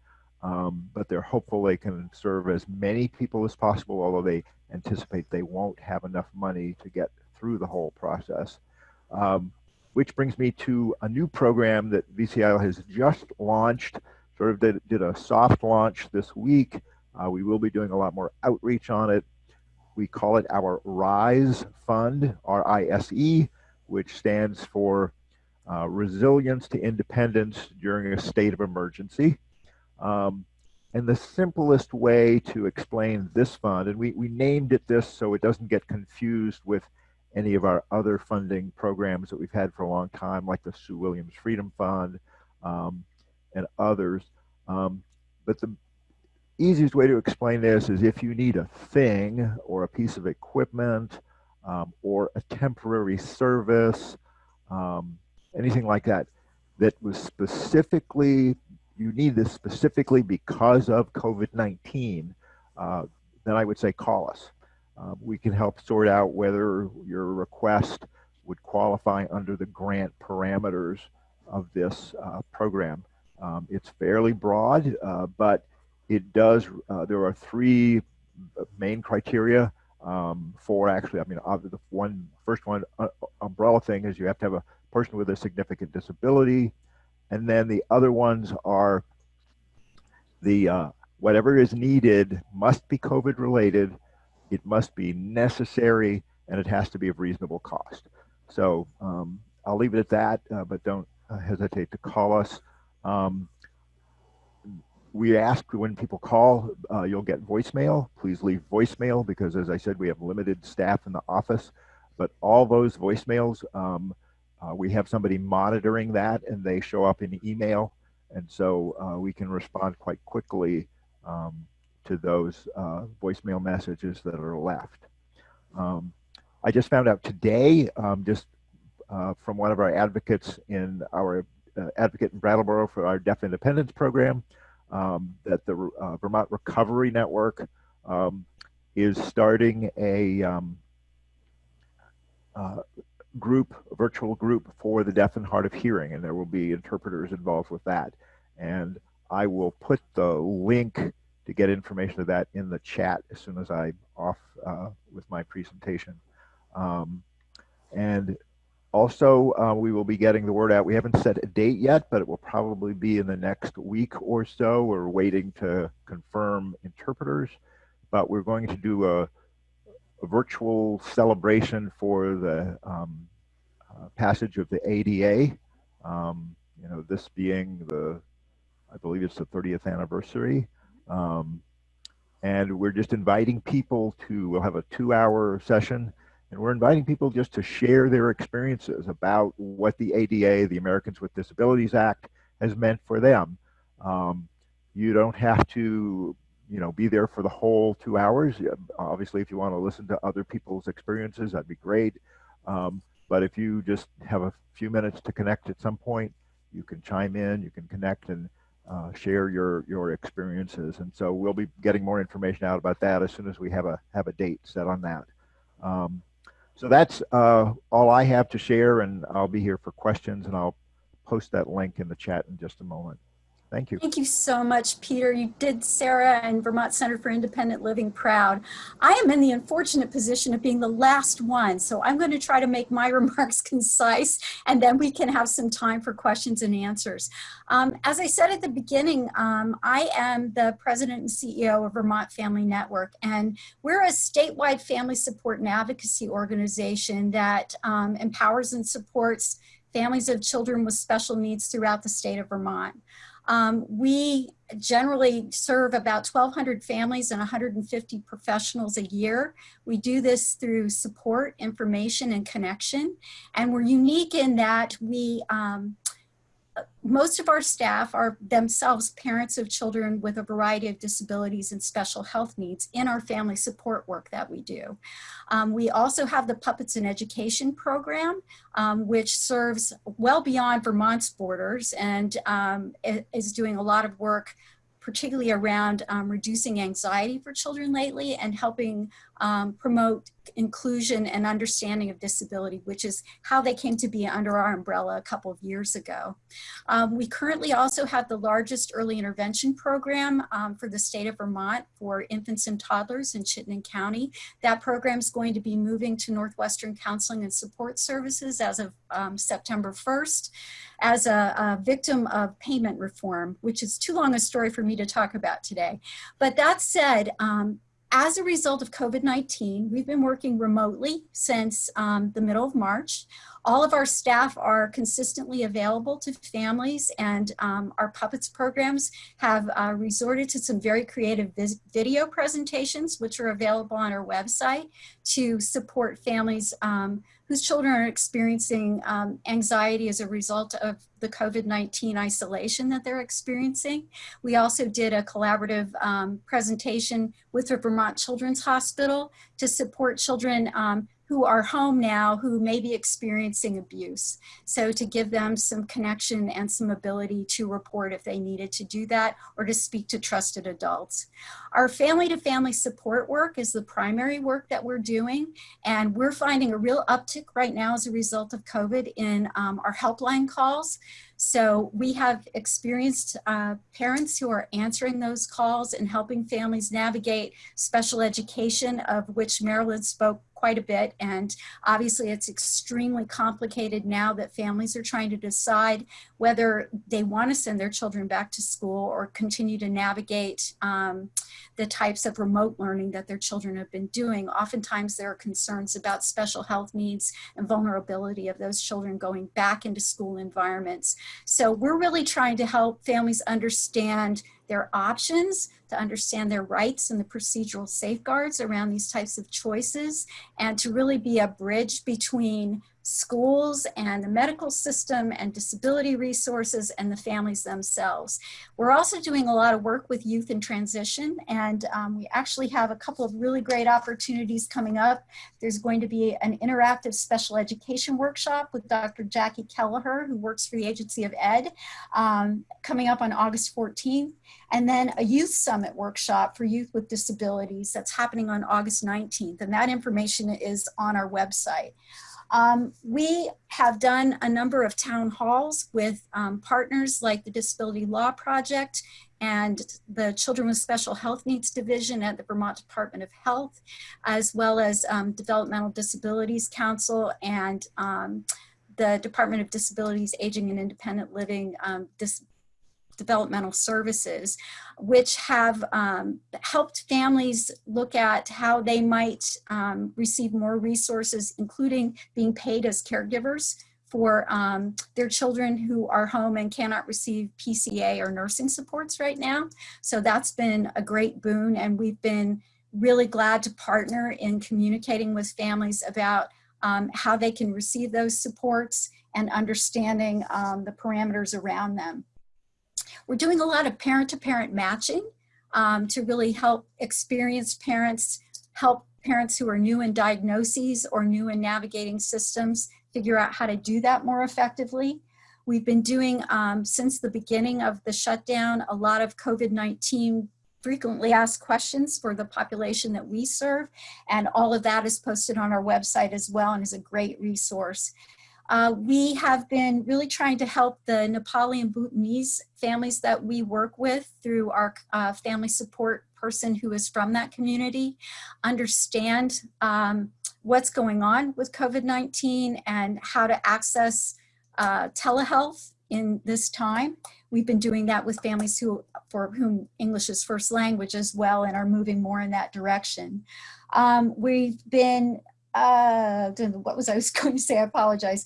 um, but they're hopeful they can serve as many people as possible although they anticipate they won't have enough money to get through the whole process um, which brings me to a new program that VCIL has just launched sort of did, did a soft launch this week. Uh, we will be doing a lot more outreach on it. We call it our RISE Fund, R-I-S-E, which stands for uh, Resilience to Independence During a State of Emergency. Um, and the simplest way to explain this fund, and we, we named it this so it doesn't get confused with any of our other funding programs that we've had for a long time, like the Sue Williams Freedom Fund, um, and others. Um, but the easiest way to explain this is if you need a thing or a piece of equipment um, or a temporary service, um, anything like that, that was specifically you need this specifically because of COVID-19, uh, then I would say call us. Uh, we can help sort out whether your request would qualify under the grant parameters of this uh, program. Um, it's fairly broad, uh, but it does, uh, there are three main criteria um, for actually, I mean, the one first one uh, umbrella thing is you have to have a person with a significant disability, and then the other ones are the uh, whatever is needed must be COVID related, it must be necessary, and it has to be of reasonable cost. So um, I'll leave it at that, uh, but don't uh, hesitate to call us. Um, we ask when people call, uh, you'll get voicemail. Please leave voicemail because, as I said, we have limited staff in the office. But all those voicemails, um, uh, we have somebody monitoring that and they show up in email. And so uh, we can respond quite quickly um, to those uh, voicemail messages that are left. Um, I just found out today, um, just uh, from one of our advocates in our uh, advocate in Brattleboro for our Deaf Independence program, um, that the uh, Vermont Recovery Network um, is starting a um, uh, group, virtual group for the deaf and hard of hearing, and there will be interpreters involved with that. And I will put the link to get information of that in the chat as soon as I'm off uh, with my presentation. Um, and also, uh, we will be getting the word out. We haven't set a date yet, but it will probably be in the next week or so. We're waiting to confirm interpreters, but we're going to do a virtual celebration for the um, uh, passage of the ADA. Um, you know, this being the, I believe it's the 30th anniversary. Um, and we're just inviting people to, we'll have a two hour session and we're inviting people just to share their experiences about what the ADA, the Americans with Disabilities Act, has meant for them. Um, you don't have to, you know, be there for the whole two hours. Obviously, if you want to listen to other people's experiences, that'd be great. Um, but if you just have a few minutes to connect at some point, you can chime in, you can connect and uh, share your your experiences. And so we'll be getting more information out about that as soon as we have a have a date set on that. Um, so that's uh, all I have to share, and I'll be here for questions, and I'll post that link in the chat in just a moment. Thank you. Thank you so much, Peter. You did Sarah and Vermont Center for Independent Living proud. I am in the unfortunate position of being the last one, so I'm going to try to make my remarks concise, and then we can have some time for questions and answers. Um, as I said at the beginning, um, I am the president and CEO of Vermont Family Network, and we're a statewide family support and advocacy organization that um, empowers and supports families of children with special needs throughout the state of Vermont. Um, we generally serve about 1,200 families and 150 professionals a year. We do this through support, information, and connection. And we're unique in that we um, most of our staff are themselves parents of children with a variety of disabilities and special health needs in our family support work that we do. Um, we also have the Puppets in Education program, um, which serves well beyond Vermont's borders and um, is doing a lot of work particularly around um, reducing anxiety for children lately and helping um, promote inclusion and understanding of disability, which is how they came to be under our umbrella a couple of years ago. Um, we currently also have the largest early intervention program um, for the state of Vermont for infants and toddlers in Chittenden County. That program is going to be moving to Northwestern Counseling and Support Services as of um, September 1st as a, a victim of payment reform, which is too long a story for me to talk about today. But that said, um, as a result of COVID-19, we've been working remotely since um, the middle of March. All of our staff are consistently available to families and um, our puppets programs have uh, resorted to some very creative video presentations, which are available on our website to support families um, whose children are experiencing um, anxiety as a result of the COVID-19 isolation that they're experiencing. We also did a collaborative um, presentation with the Vermont Children's Hospital to support children um, who are home now who may be experiencing abuse. So to give them some connection and some ability to report if they needed to do that or to speak to trusted adults. Our family to family support work is the primary work that we're doing. And we're finding a real uptick right now as a result of COVID in um, our helpline calls. So we have experienced uh, parents who are answering those calls and helping families navigate special education of which Marilyn spoke quite a bit. And obviously it's extremely complicated now that families are trying to decide whether they want to send their children back to school or continue to navigate um, the types of remote learning that their children have been doing. Oftentimes there are concerns about special health needs and vulnerability of those children going back into school environments. So we're really trying to help families understand their options, to understand their rights and the procedural safeguards around these types of choices, and to really be a bridge between schools and the medical system and disability resources and the families themselves. We're also doing a lot of work with youth in transition and um, we actually have a couple of really great opportunities coming up. There's going to be an interactive special education workshop with Dr. Jackie Kelleher who works for the Agency of Ed um, coming up on August 14th and then a youth summit workshop for youth with disabilities that's happening on August 19th and that information is on our website. Um, we have done a number of town halls with um, partners like the Disability Law Project and the Children with Special Health Needs Division at the Vermont Department of Health, as well as um, Developmental Disabilities Council and um, the Department of Disabilities, Aging and Independent Living um, Dis developmental services, which have um, helped families look at how they might um, receive more resources, including being paid as caregivers for um, their children who are home and cannot receive PCA or nursing supports right now. So that's been a great boon and we've been really glad to partner in communicating with families about um, how they can receive those supports and understanding um, the parameters around them. We're doing a lot of parent-to-parent -parent matching um, to really help experienced parents, help parents who are new in diagnoses or new in navigating systems figure out how to do that more effectively. We've been doing, um, since the beginning of the shutdown, a lot of COVID-19 frequently asked questions for the population that we serve. And all of that is posted on our website as well and is a great resource. Uh, we have been really trying to help the Nepali and Bhutanese families that we work with through our uh, family support person who is from that community, understand um, what's going on with COVID-19 and how to access uh, telehealth in this time. We've been doing that with families who, for whom English is first language as well and are moving more in that direction. Um, we've been uh, what was I was going to say? I apologize.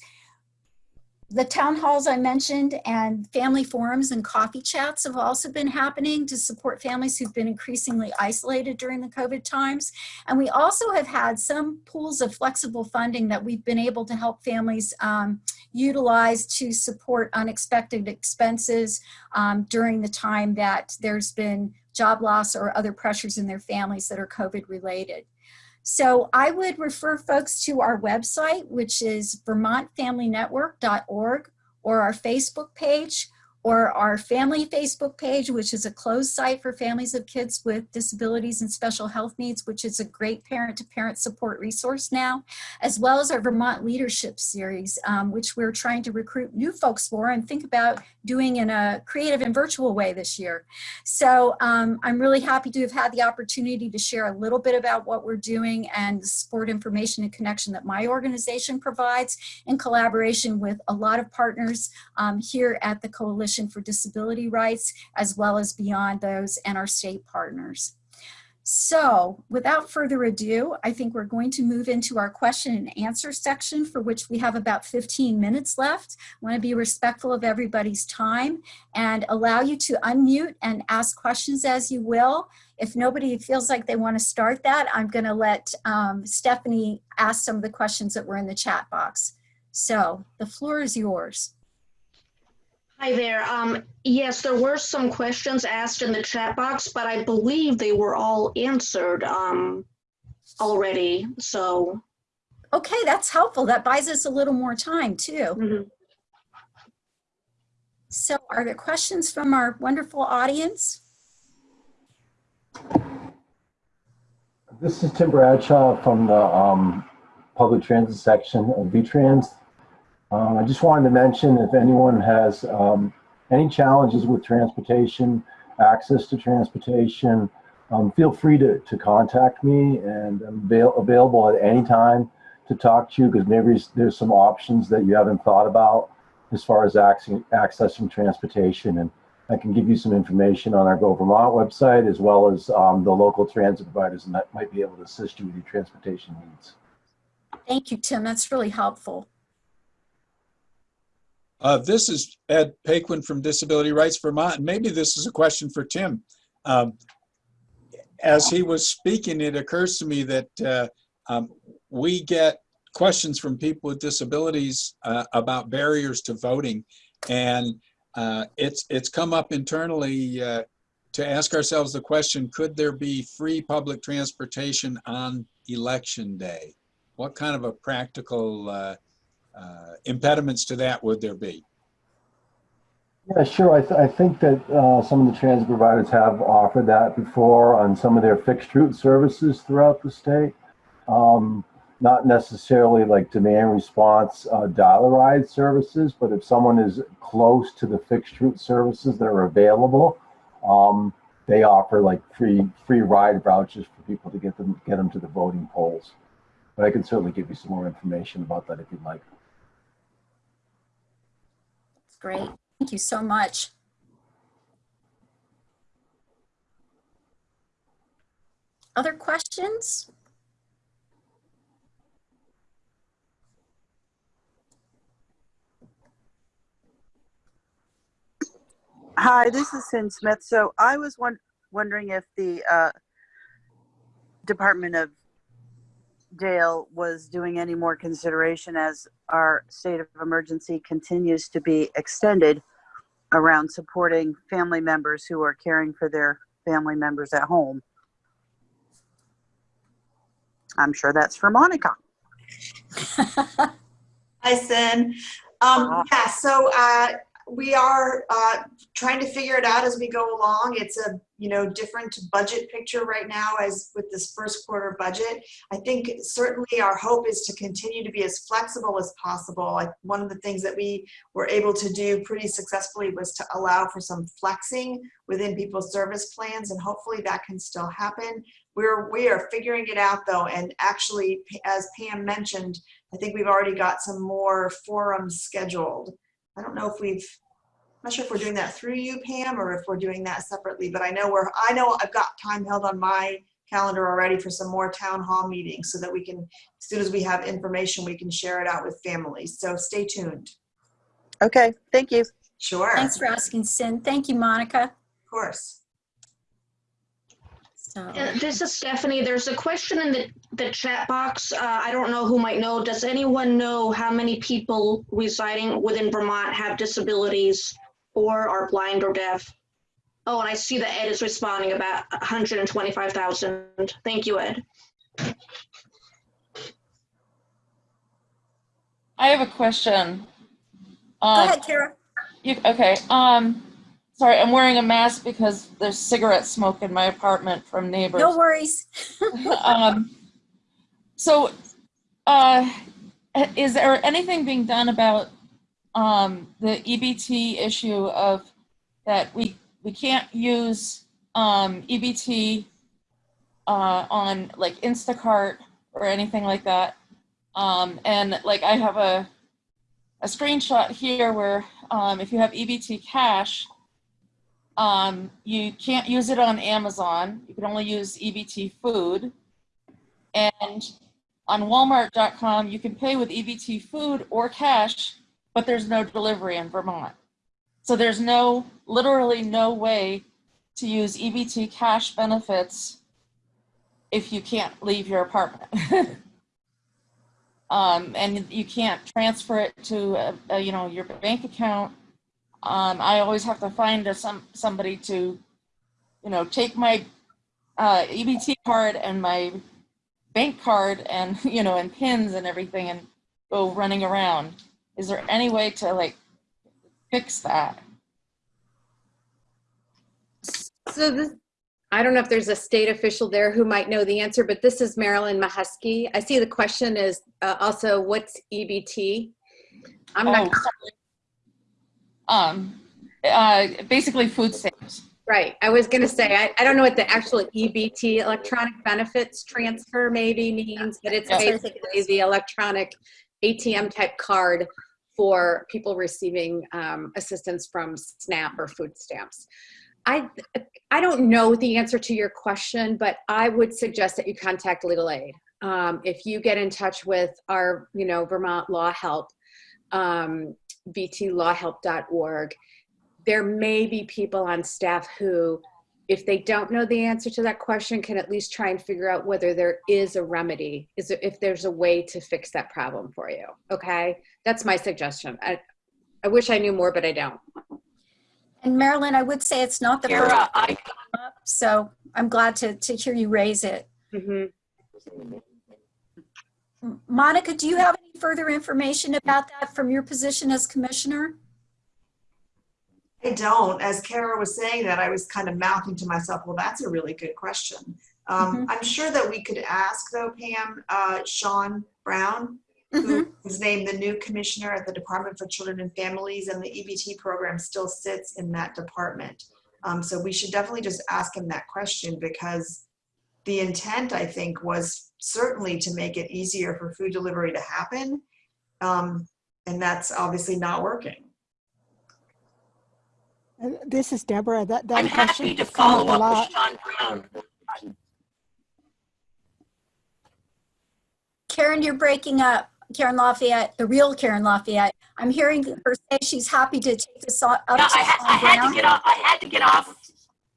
The town halls I mentioned and family forums and coffee chats have also been happening to support families who've been increasingly isolated during the COVID times. And we also have had some pools of flexible funding that we've been able to help families um, utilize to support unexpected expenses um, during the time that there's been job loss or other pressures in their families that are COVID related. So I would refer folks to our website, which is vermontfamilynetwork.org or our Facebook page or our family Facebook page, which is a closed site for families of kids with disabilities and special health needs, which is a great parent-to-parent support resource now, as well as our Vermont Leadership Series, um, which we're trying to recruit new folks for. And think about doing in a creative and virtual way this year. So um, I'm really happy to have had the opportunity to share a little bit about what we're doing and the support information and connection that my organization provides in collaboration with a lot of partners um, here at the Coalition Coalition for Disability Rights, as well as beyond those and our state partners. So without further ado, I think we're going to move into our question and answer section for which we have about 15 minutes left. I wanna be respectful of everybody's time and allow you to unmute and ask questions as you will. If nobody feels like they wanna start that, I'm gonna let um, Stephanie ask some of the questions that were in the chat box. So the floor is yours. Hi there. Um, yes, there were some questions asked in the chat box, but I believe they were all answered um, already. So Okay, that's helpful. That buys us a little more time too. Mhm. So are there questions from our wonderful audience? This is Tim Bradshaw from the um, public transit section of VTrans. Um, I just wanted to mention if anyone has um, any challenges with transportation, access to transportation, um, feel free to, to contact me and I'm avail- available at any time to talk to you because maybe there's some options that you haven't thought about as far as accessing, transportation. And I can give you some information on our Go Vermont website as well as um, the local transit providers and that might be able to assist you with your transportation needs. Thank you, Tim. That's really helpful. Uh, this is Ed Paquin from Disability Rights Vermont. Maybe this is a question for Tim. Um, as he was speaking, it occurs to me that uh, um, we get questions from people with disabilities uh, about barriers to voting, and uh, it's it's come up internally uh, to ask ourselves the question: Could there be free public transportation on election day? What kind of a practical uh, impediments to that would there be? Yeah, sure. I, th I think that uh, some of the transit providers have offered that before on some of their fixed route services throughout the state. Um, not necessarily like demand response uh, dollar ride services, but if someone is close to the fixed route services that are available, um, they offer like free free ride vouchers for people to get them get them to the voting polls. But I can certainly give you some more information about that if you'd like. Great. Thank you so much. Other questions? Hi, this is Sin Smith. So I was won- wondering if the uh, Department of DAIL was doing any more consideration as our state of emergency continues to be extended around supporting family members who are caring for their family members at home. I'm sure that's for Monica. Hi, Sin. Um, yeah, so, uh, we are, uh, trying to figure it out as we go along. It's a, you know, different budget picture right now as with this first quarter budget. I think certainly our hope is to continue to be as flexible as possible. Like one of the things that we were able to do pretty successfully was to allow for some flexing within people's service plans and hopefully that can still happen. We're, we are figuring it out though. And actually, as Pam mentioned, I think we've already got some more forums scheduled. I don't know if we've, I'm not sure if we're doing that through you, Pam, or if we're doing that separately, but I know we're, I know I've got time held on my calendar already for some more town hall meetings so that we can, as soon as we have information, we can share it out with families. So stay tuned. Okay, thank you. Sure. Thanks for asking, Sin. Thank you, Monica. Of course. So, Uh, This is Stephanie. There's a question in the, the chat box. Uh, I don't know who might know. Does anyone know how many people residing within Vermont have disabilities or are blind or deaf? Oh, and I see that Ed is responding about 125,000. Thank you, Ed. I have a question. Go Um, ahead, Kara. You, okay, um, sorry, I'm wearing a mask because there's cigarette smoke in my apartment from neighbors. No worries. um, so, uh, is there anything being done about um, the EBT issue of that we we can't use um, EBT uh, on like Instacart or anything like that? Um, and like I have a a screenshot here where um, if you have EBT cash, um, you can't use it on Amazon. You can only use EBT food. And on walmart.com, you can pay with EBT food or cash, but there's no delivery in Vermont. So there's no, literally no way to use EBT cash benefits if you can't leave your apartment. um, and you can't transfer it to, uh, uh, you know, your bank account. Um, I always have to find a, some somebody to, you know, take my uh, EBT card and my bank card and, you know, and pins and everything and go running around. Is there any way to like fix that? So this, I don't know if there's a state official there who might know the answer, but this is Marilyn Mahusky. I see the question is uh, also what's EBT? I'm Oh, not, sorry. Um, uh, basically food stamps. right. I was gonna say, I, I don't know what the actual EBT, electronic benefits transfer maybe means, but it's Yeah. basically the electronic ATM type card for people receiving um, assistance from SNAP or food stamps. I, I don't know the answer to your question, but I would suggest that you contact legal aid. Um, if you get in touch with our, you know, Vermont Law Help, um, vtlawhelp.org, there may be people on staff who, if they don't know the answer to that question, can at least try and figure out whether there is a remedy, is there, if there's a way to fix that problem for you. Okay, that's my suggestion. I, I wish I knew more, but I don't. And Marilyn, I would say it's not the first, Kara, I, so I'm glad to, to hear you raise it. Mhm. M- Monica, do you have any further information about that from your position as commissioner? I don't. As Kara was saying that, I was kind of mouthing to myself, well, that's a really good question. Um, I'm sure that we could ask though, Pam, uh, Sean Brown, who was named the new commissioner at the Department for Children and Families, and the EBT program still sits in that department. Um, so we should definitely just ask him that question because the intent, I think, was certainly to make it easier for food delivery to happen. Um, and that's obviously not working. This is Deborah. That, that I'm question happy to has come up follow up lot. with Sean Brown. Karen, you're breaking up. Karen Lafayette, the real Karen Lafayette. I'm hearing her say she's happy to take this up Yeah, to I, ha- I Sean had to get off. I had to get off.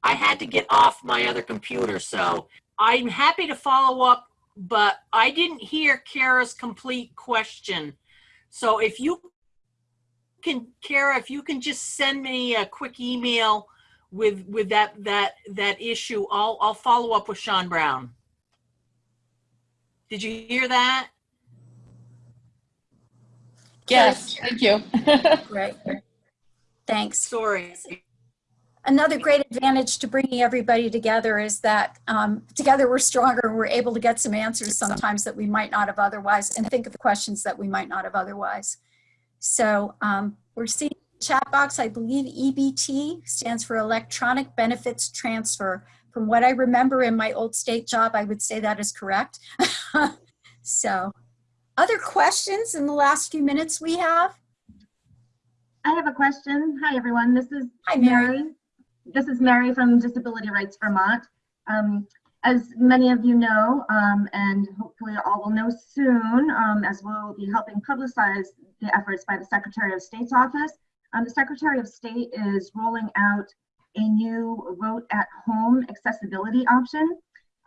I had to get off my other computer, so I'm happy to follow up. But I didn't hear Kara's complete question. So if you can, Kara, if you can just send me a quick email with with that that that issue, I'll I'll follow up with Sean Brown. Did you hear that? Yes, thank you. Great. Thanks. Sorry. Another great advantage to bringing everybody together is that um, together we're stronger and we're able to get some answers sometimes that we might not have otherwise and think of the questions that we might not have otherwise. So um, we're seeing the chat box, I believe EBT stands for Electronic Benefits Transfer. From what I remember in my old state job, I would say that is correct. so other questions in the last few minutes we have? I have a question. Hi, everyone. This is Hi, Mary. Mary. This is Mary from Disability Rights Vermont. Um, as many of you know, um, and hopefully all will know soon, um, as we'll be helping publicize the efforts by the Secretary of State's office. Um, the Secretary of State is rolling out a new vote at home accessibility option,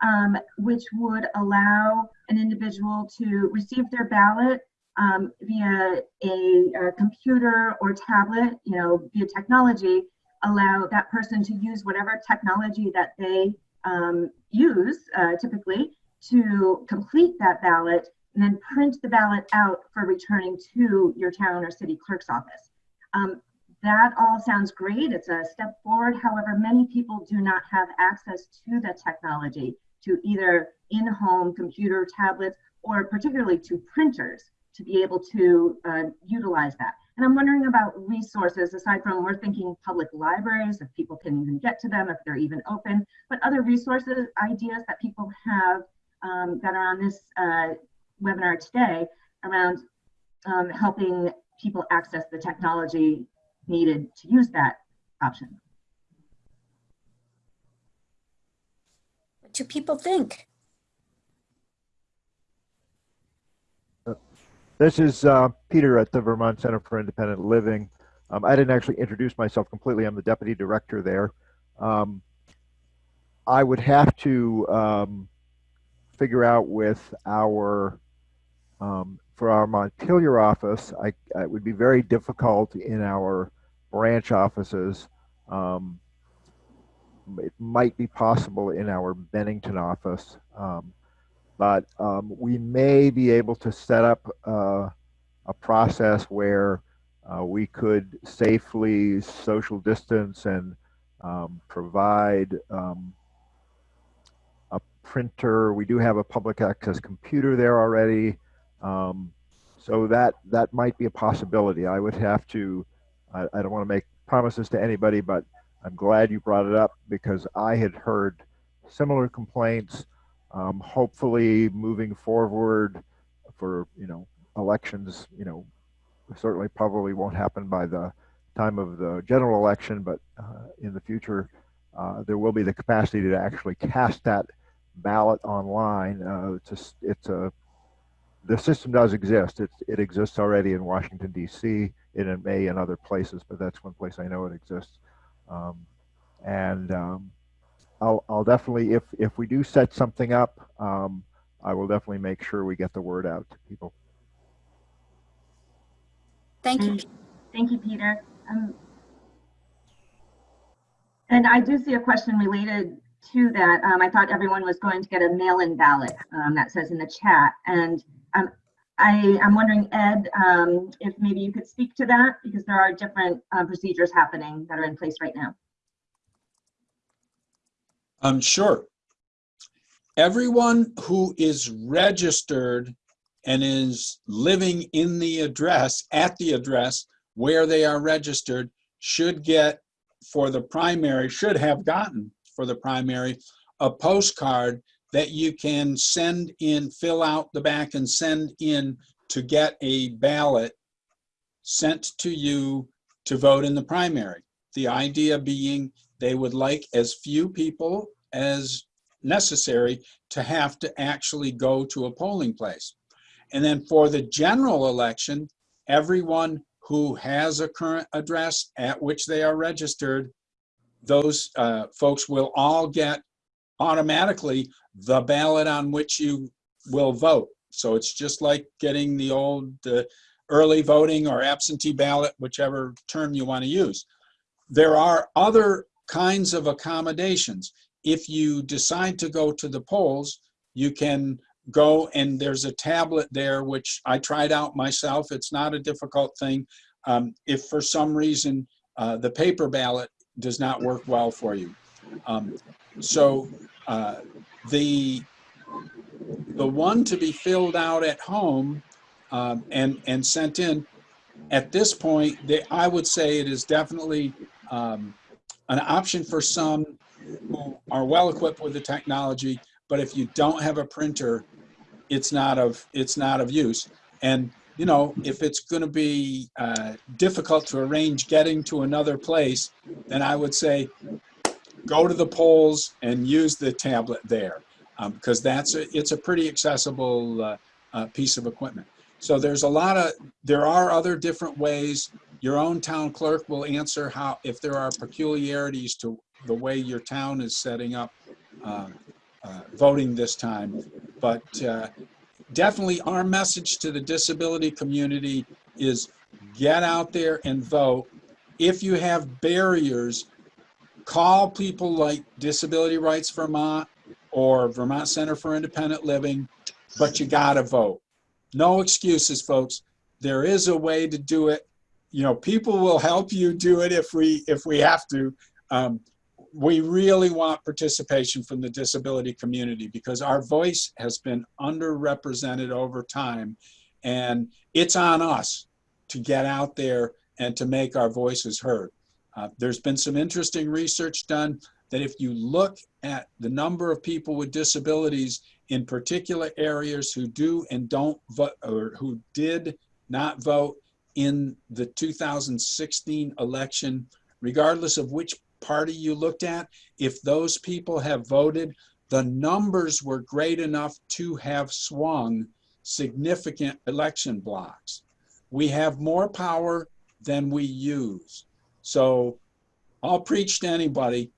um, which would allow an individual to receive their ballot um, via a, a computer or tablet, you know, via technology, allow that person to use whatever technology that they um, use uh, typically to complete that ballot and then print the ballot out for returning to your town or city clerk's office. Um, that all sounds great. It's a step forward. However, many people do not have access to the technology, to either in-home computer tablets or particularly to printers to be able to uh, utilize that. And I'm wondering about resources aside from we're thinking public libraries, if people can even get to them, if they're even open, but other resources, ideas that people have um, that are on this uh, webinar today around um, helping people access the technology needed to use that option. What do people think? This is uh, Peter at the Vermont Center for Independent Living. Um, I didn't actually introduce myself completely. I'm the deputy director there. Um, I would have to um, figure out with our, um, for our Montpelier office, I, it would be very difficult in our branch offices. Um, it might be possible in our Bennington office. But um, we may be able to set up uh, a process where uh, we could safely social distance and um, provide um, a printer. We do have a public access computer there already. Um, so that that might be a possibility. I would have to, I, I don't want to make promises to anybody, but I'm glad you brought it up because I had heard similar complaints. Um, hopefully moving forward for, you know, elections, you know, certainly probably won't happen by the time of the general election, but uh, in the future, uh, there will be the capacity to actually cast that ballot online. Uh, it's a, it's a, the system does exist. It, it exists already in Washington, D.C., and it may in other places, but that's one place I know it exists. Um, and um, I'll, I'll definitely, if, if we do set something up, um, I will definitely make sure we get the word out to people. Thank you. Thank you, Peter. Um, and I do see a question related to that. Um, I thought everyone was going to get a mail-in ballot um, that says in the chat. And um, I, am wondering, Ed, um, if maybe you could speak to that because there are different um, procedures happening that are in place right now. Um, sure. Everyone who is registered and is living in the address, at the address where they are registered, should get for the primary, should have gotten for the primary, a postcard that you can send in, fill out the back and send in to get a ballot sent to you to vote in the primary. The idea being they would like as few people as necessary to have to actually go to a polling place. And then for the general election, everyone who has a current address at which they are registered, those uh, folks will all get automatically the ballot on which you will vote. So it's just like getting the old uh, early voting or absentee ballot, whichever term you want to use. There are other kinds of accommodations. If you decide to go to the polls, you can go and there's a tablet there, which I tried out myself. It's not a difficult thing. Um, if for some reason uh, the paper ballot does not work well for you. Um, so uh, the the one to be filled out at home um, and and sent in at this point, they, I would say it is definitely um, an option for some who are well equipped with the technology. But if you don't have a printer, it's not of it's not of use. And you know, if it's going to be uh, difficult to arrange getting to another place, then I would say go to the polls and use the tablet there because um, that's a, it's a pretty accessible uh, uh, piece of equipment. So there's a lot of, there are other different ways. Your own town clerk will answer how, if there are peculiarities to the way your town is setting up uh, uh voting this time. But uh, definitely our message to the disability community is get out there and vote. If you have barriers, call people like Disability Rights Vermont or Vermont Center for Independent Living, but you gotta vote. No excuses, folks. There is a way to do it. You know, people will help you do it if we if we have to. Um, we really want participation from the disability community because our voice has been underrepresented over time and it's on us to get out there and to make our voices heard. Uh, there's been some interesting research done that if you look at the number of people with disabilities in particular areas who do and don't vote or who did not vote in the 2016 election, regardless of which party you looked at, if those people have voted, the numbers were great enough to have swung significant election blocks. We have more power than we use. So I'll preach to anybody.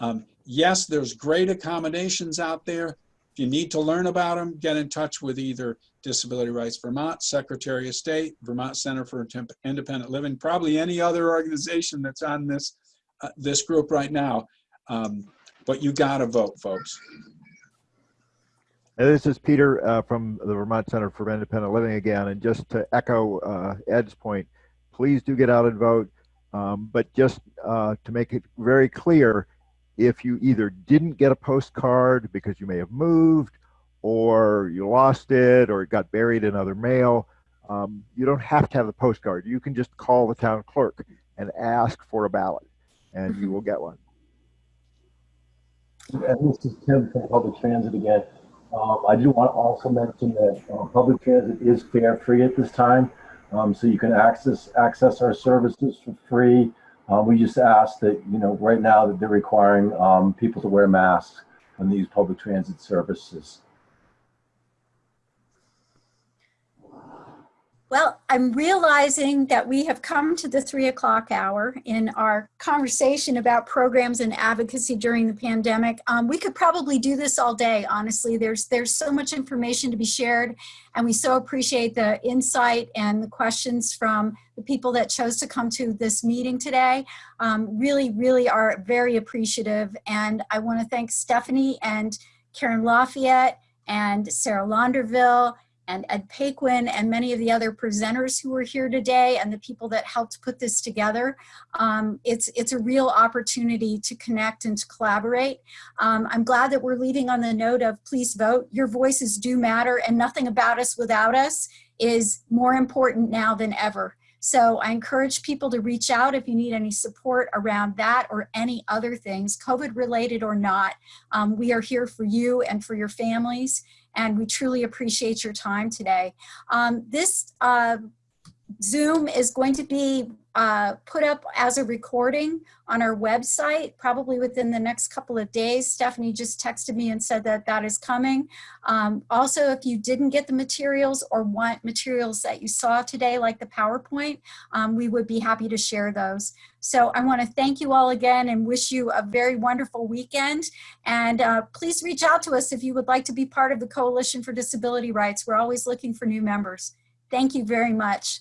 Um, yes, there's great accommodations out there. You need to learn about them, get in touch with either Disability Rights Vermont, Secretary of State, Vermont Center for Independent Living, probably any other organization that's on this uh, this group right now. Um, but you got to vote, folks. And this is Peter uh, from the Vermont Center for Independent Living again. And just to echo uh, Ed's point, please do get out and vote. Um, but just uh, to make it very clear, if you either didn't get a postcard because you may have moved, or you lost it, or it got buried in other mail, um, you don't have to have the postcard. You can just call the town clerk and ask for a ballot, and you will get one. And this is Tim from Public Transit again. Um, I do want to also mention that uh, public transit is fare free at this time. Um, so you can access access our services for free. Uh, we just ask that, you know, right now that they're requiring um, people to wear masks on these public transit services. Well, I'm realizing that we have come to the three o'clock hour in our conversation about programs and advocacy during the pandemic. Um, we could probably do this all day, honestly. There's, there's so much information to be shared, and we so appreciate the insight and the questions from the people that chose to come to this meeting today. Um, really, really are very appreciative, and I want to thank Stephanie and Karen Lafayette and Sarah Launderville and Ed Paquin and many of the other presenters who are here today and the people that helped put this together. Um, it's, it's a real opportunity to connect and to collaborate. Um, I'm glad that we're leaving on the note of please vote. Your voices do matter and nothing about us without us is more important now than ever. So I encourage people to reach out if you need any support around that or any other things, COVID related or not. Um, we are here for you and for your families and we truly appreciate your time today. Um, this uh, Zoom is going to be uh, put up as a recording on our website, probably within the next couple of days. Stephanie just texted me and said that that is coming. Um, also, if you didn't get the materials or want materials that you saw today, like the PowerPoint, um, we would be happy to share those. So I want to thank you all again and wish you a very wonderful weekend. And uh, please reach out to us if you would like to be part of the Coalition for Disability Rights. We're always looking for new members. Thank you very much.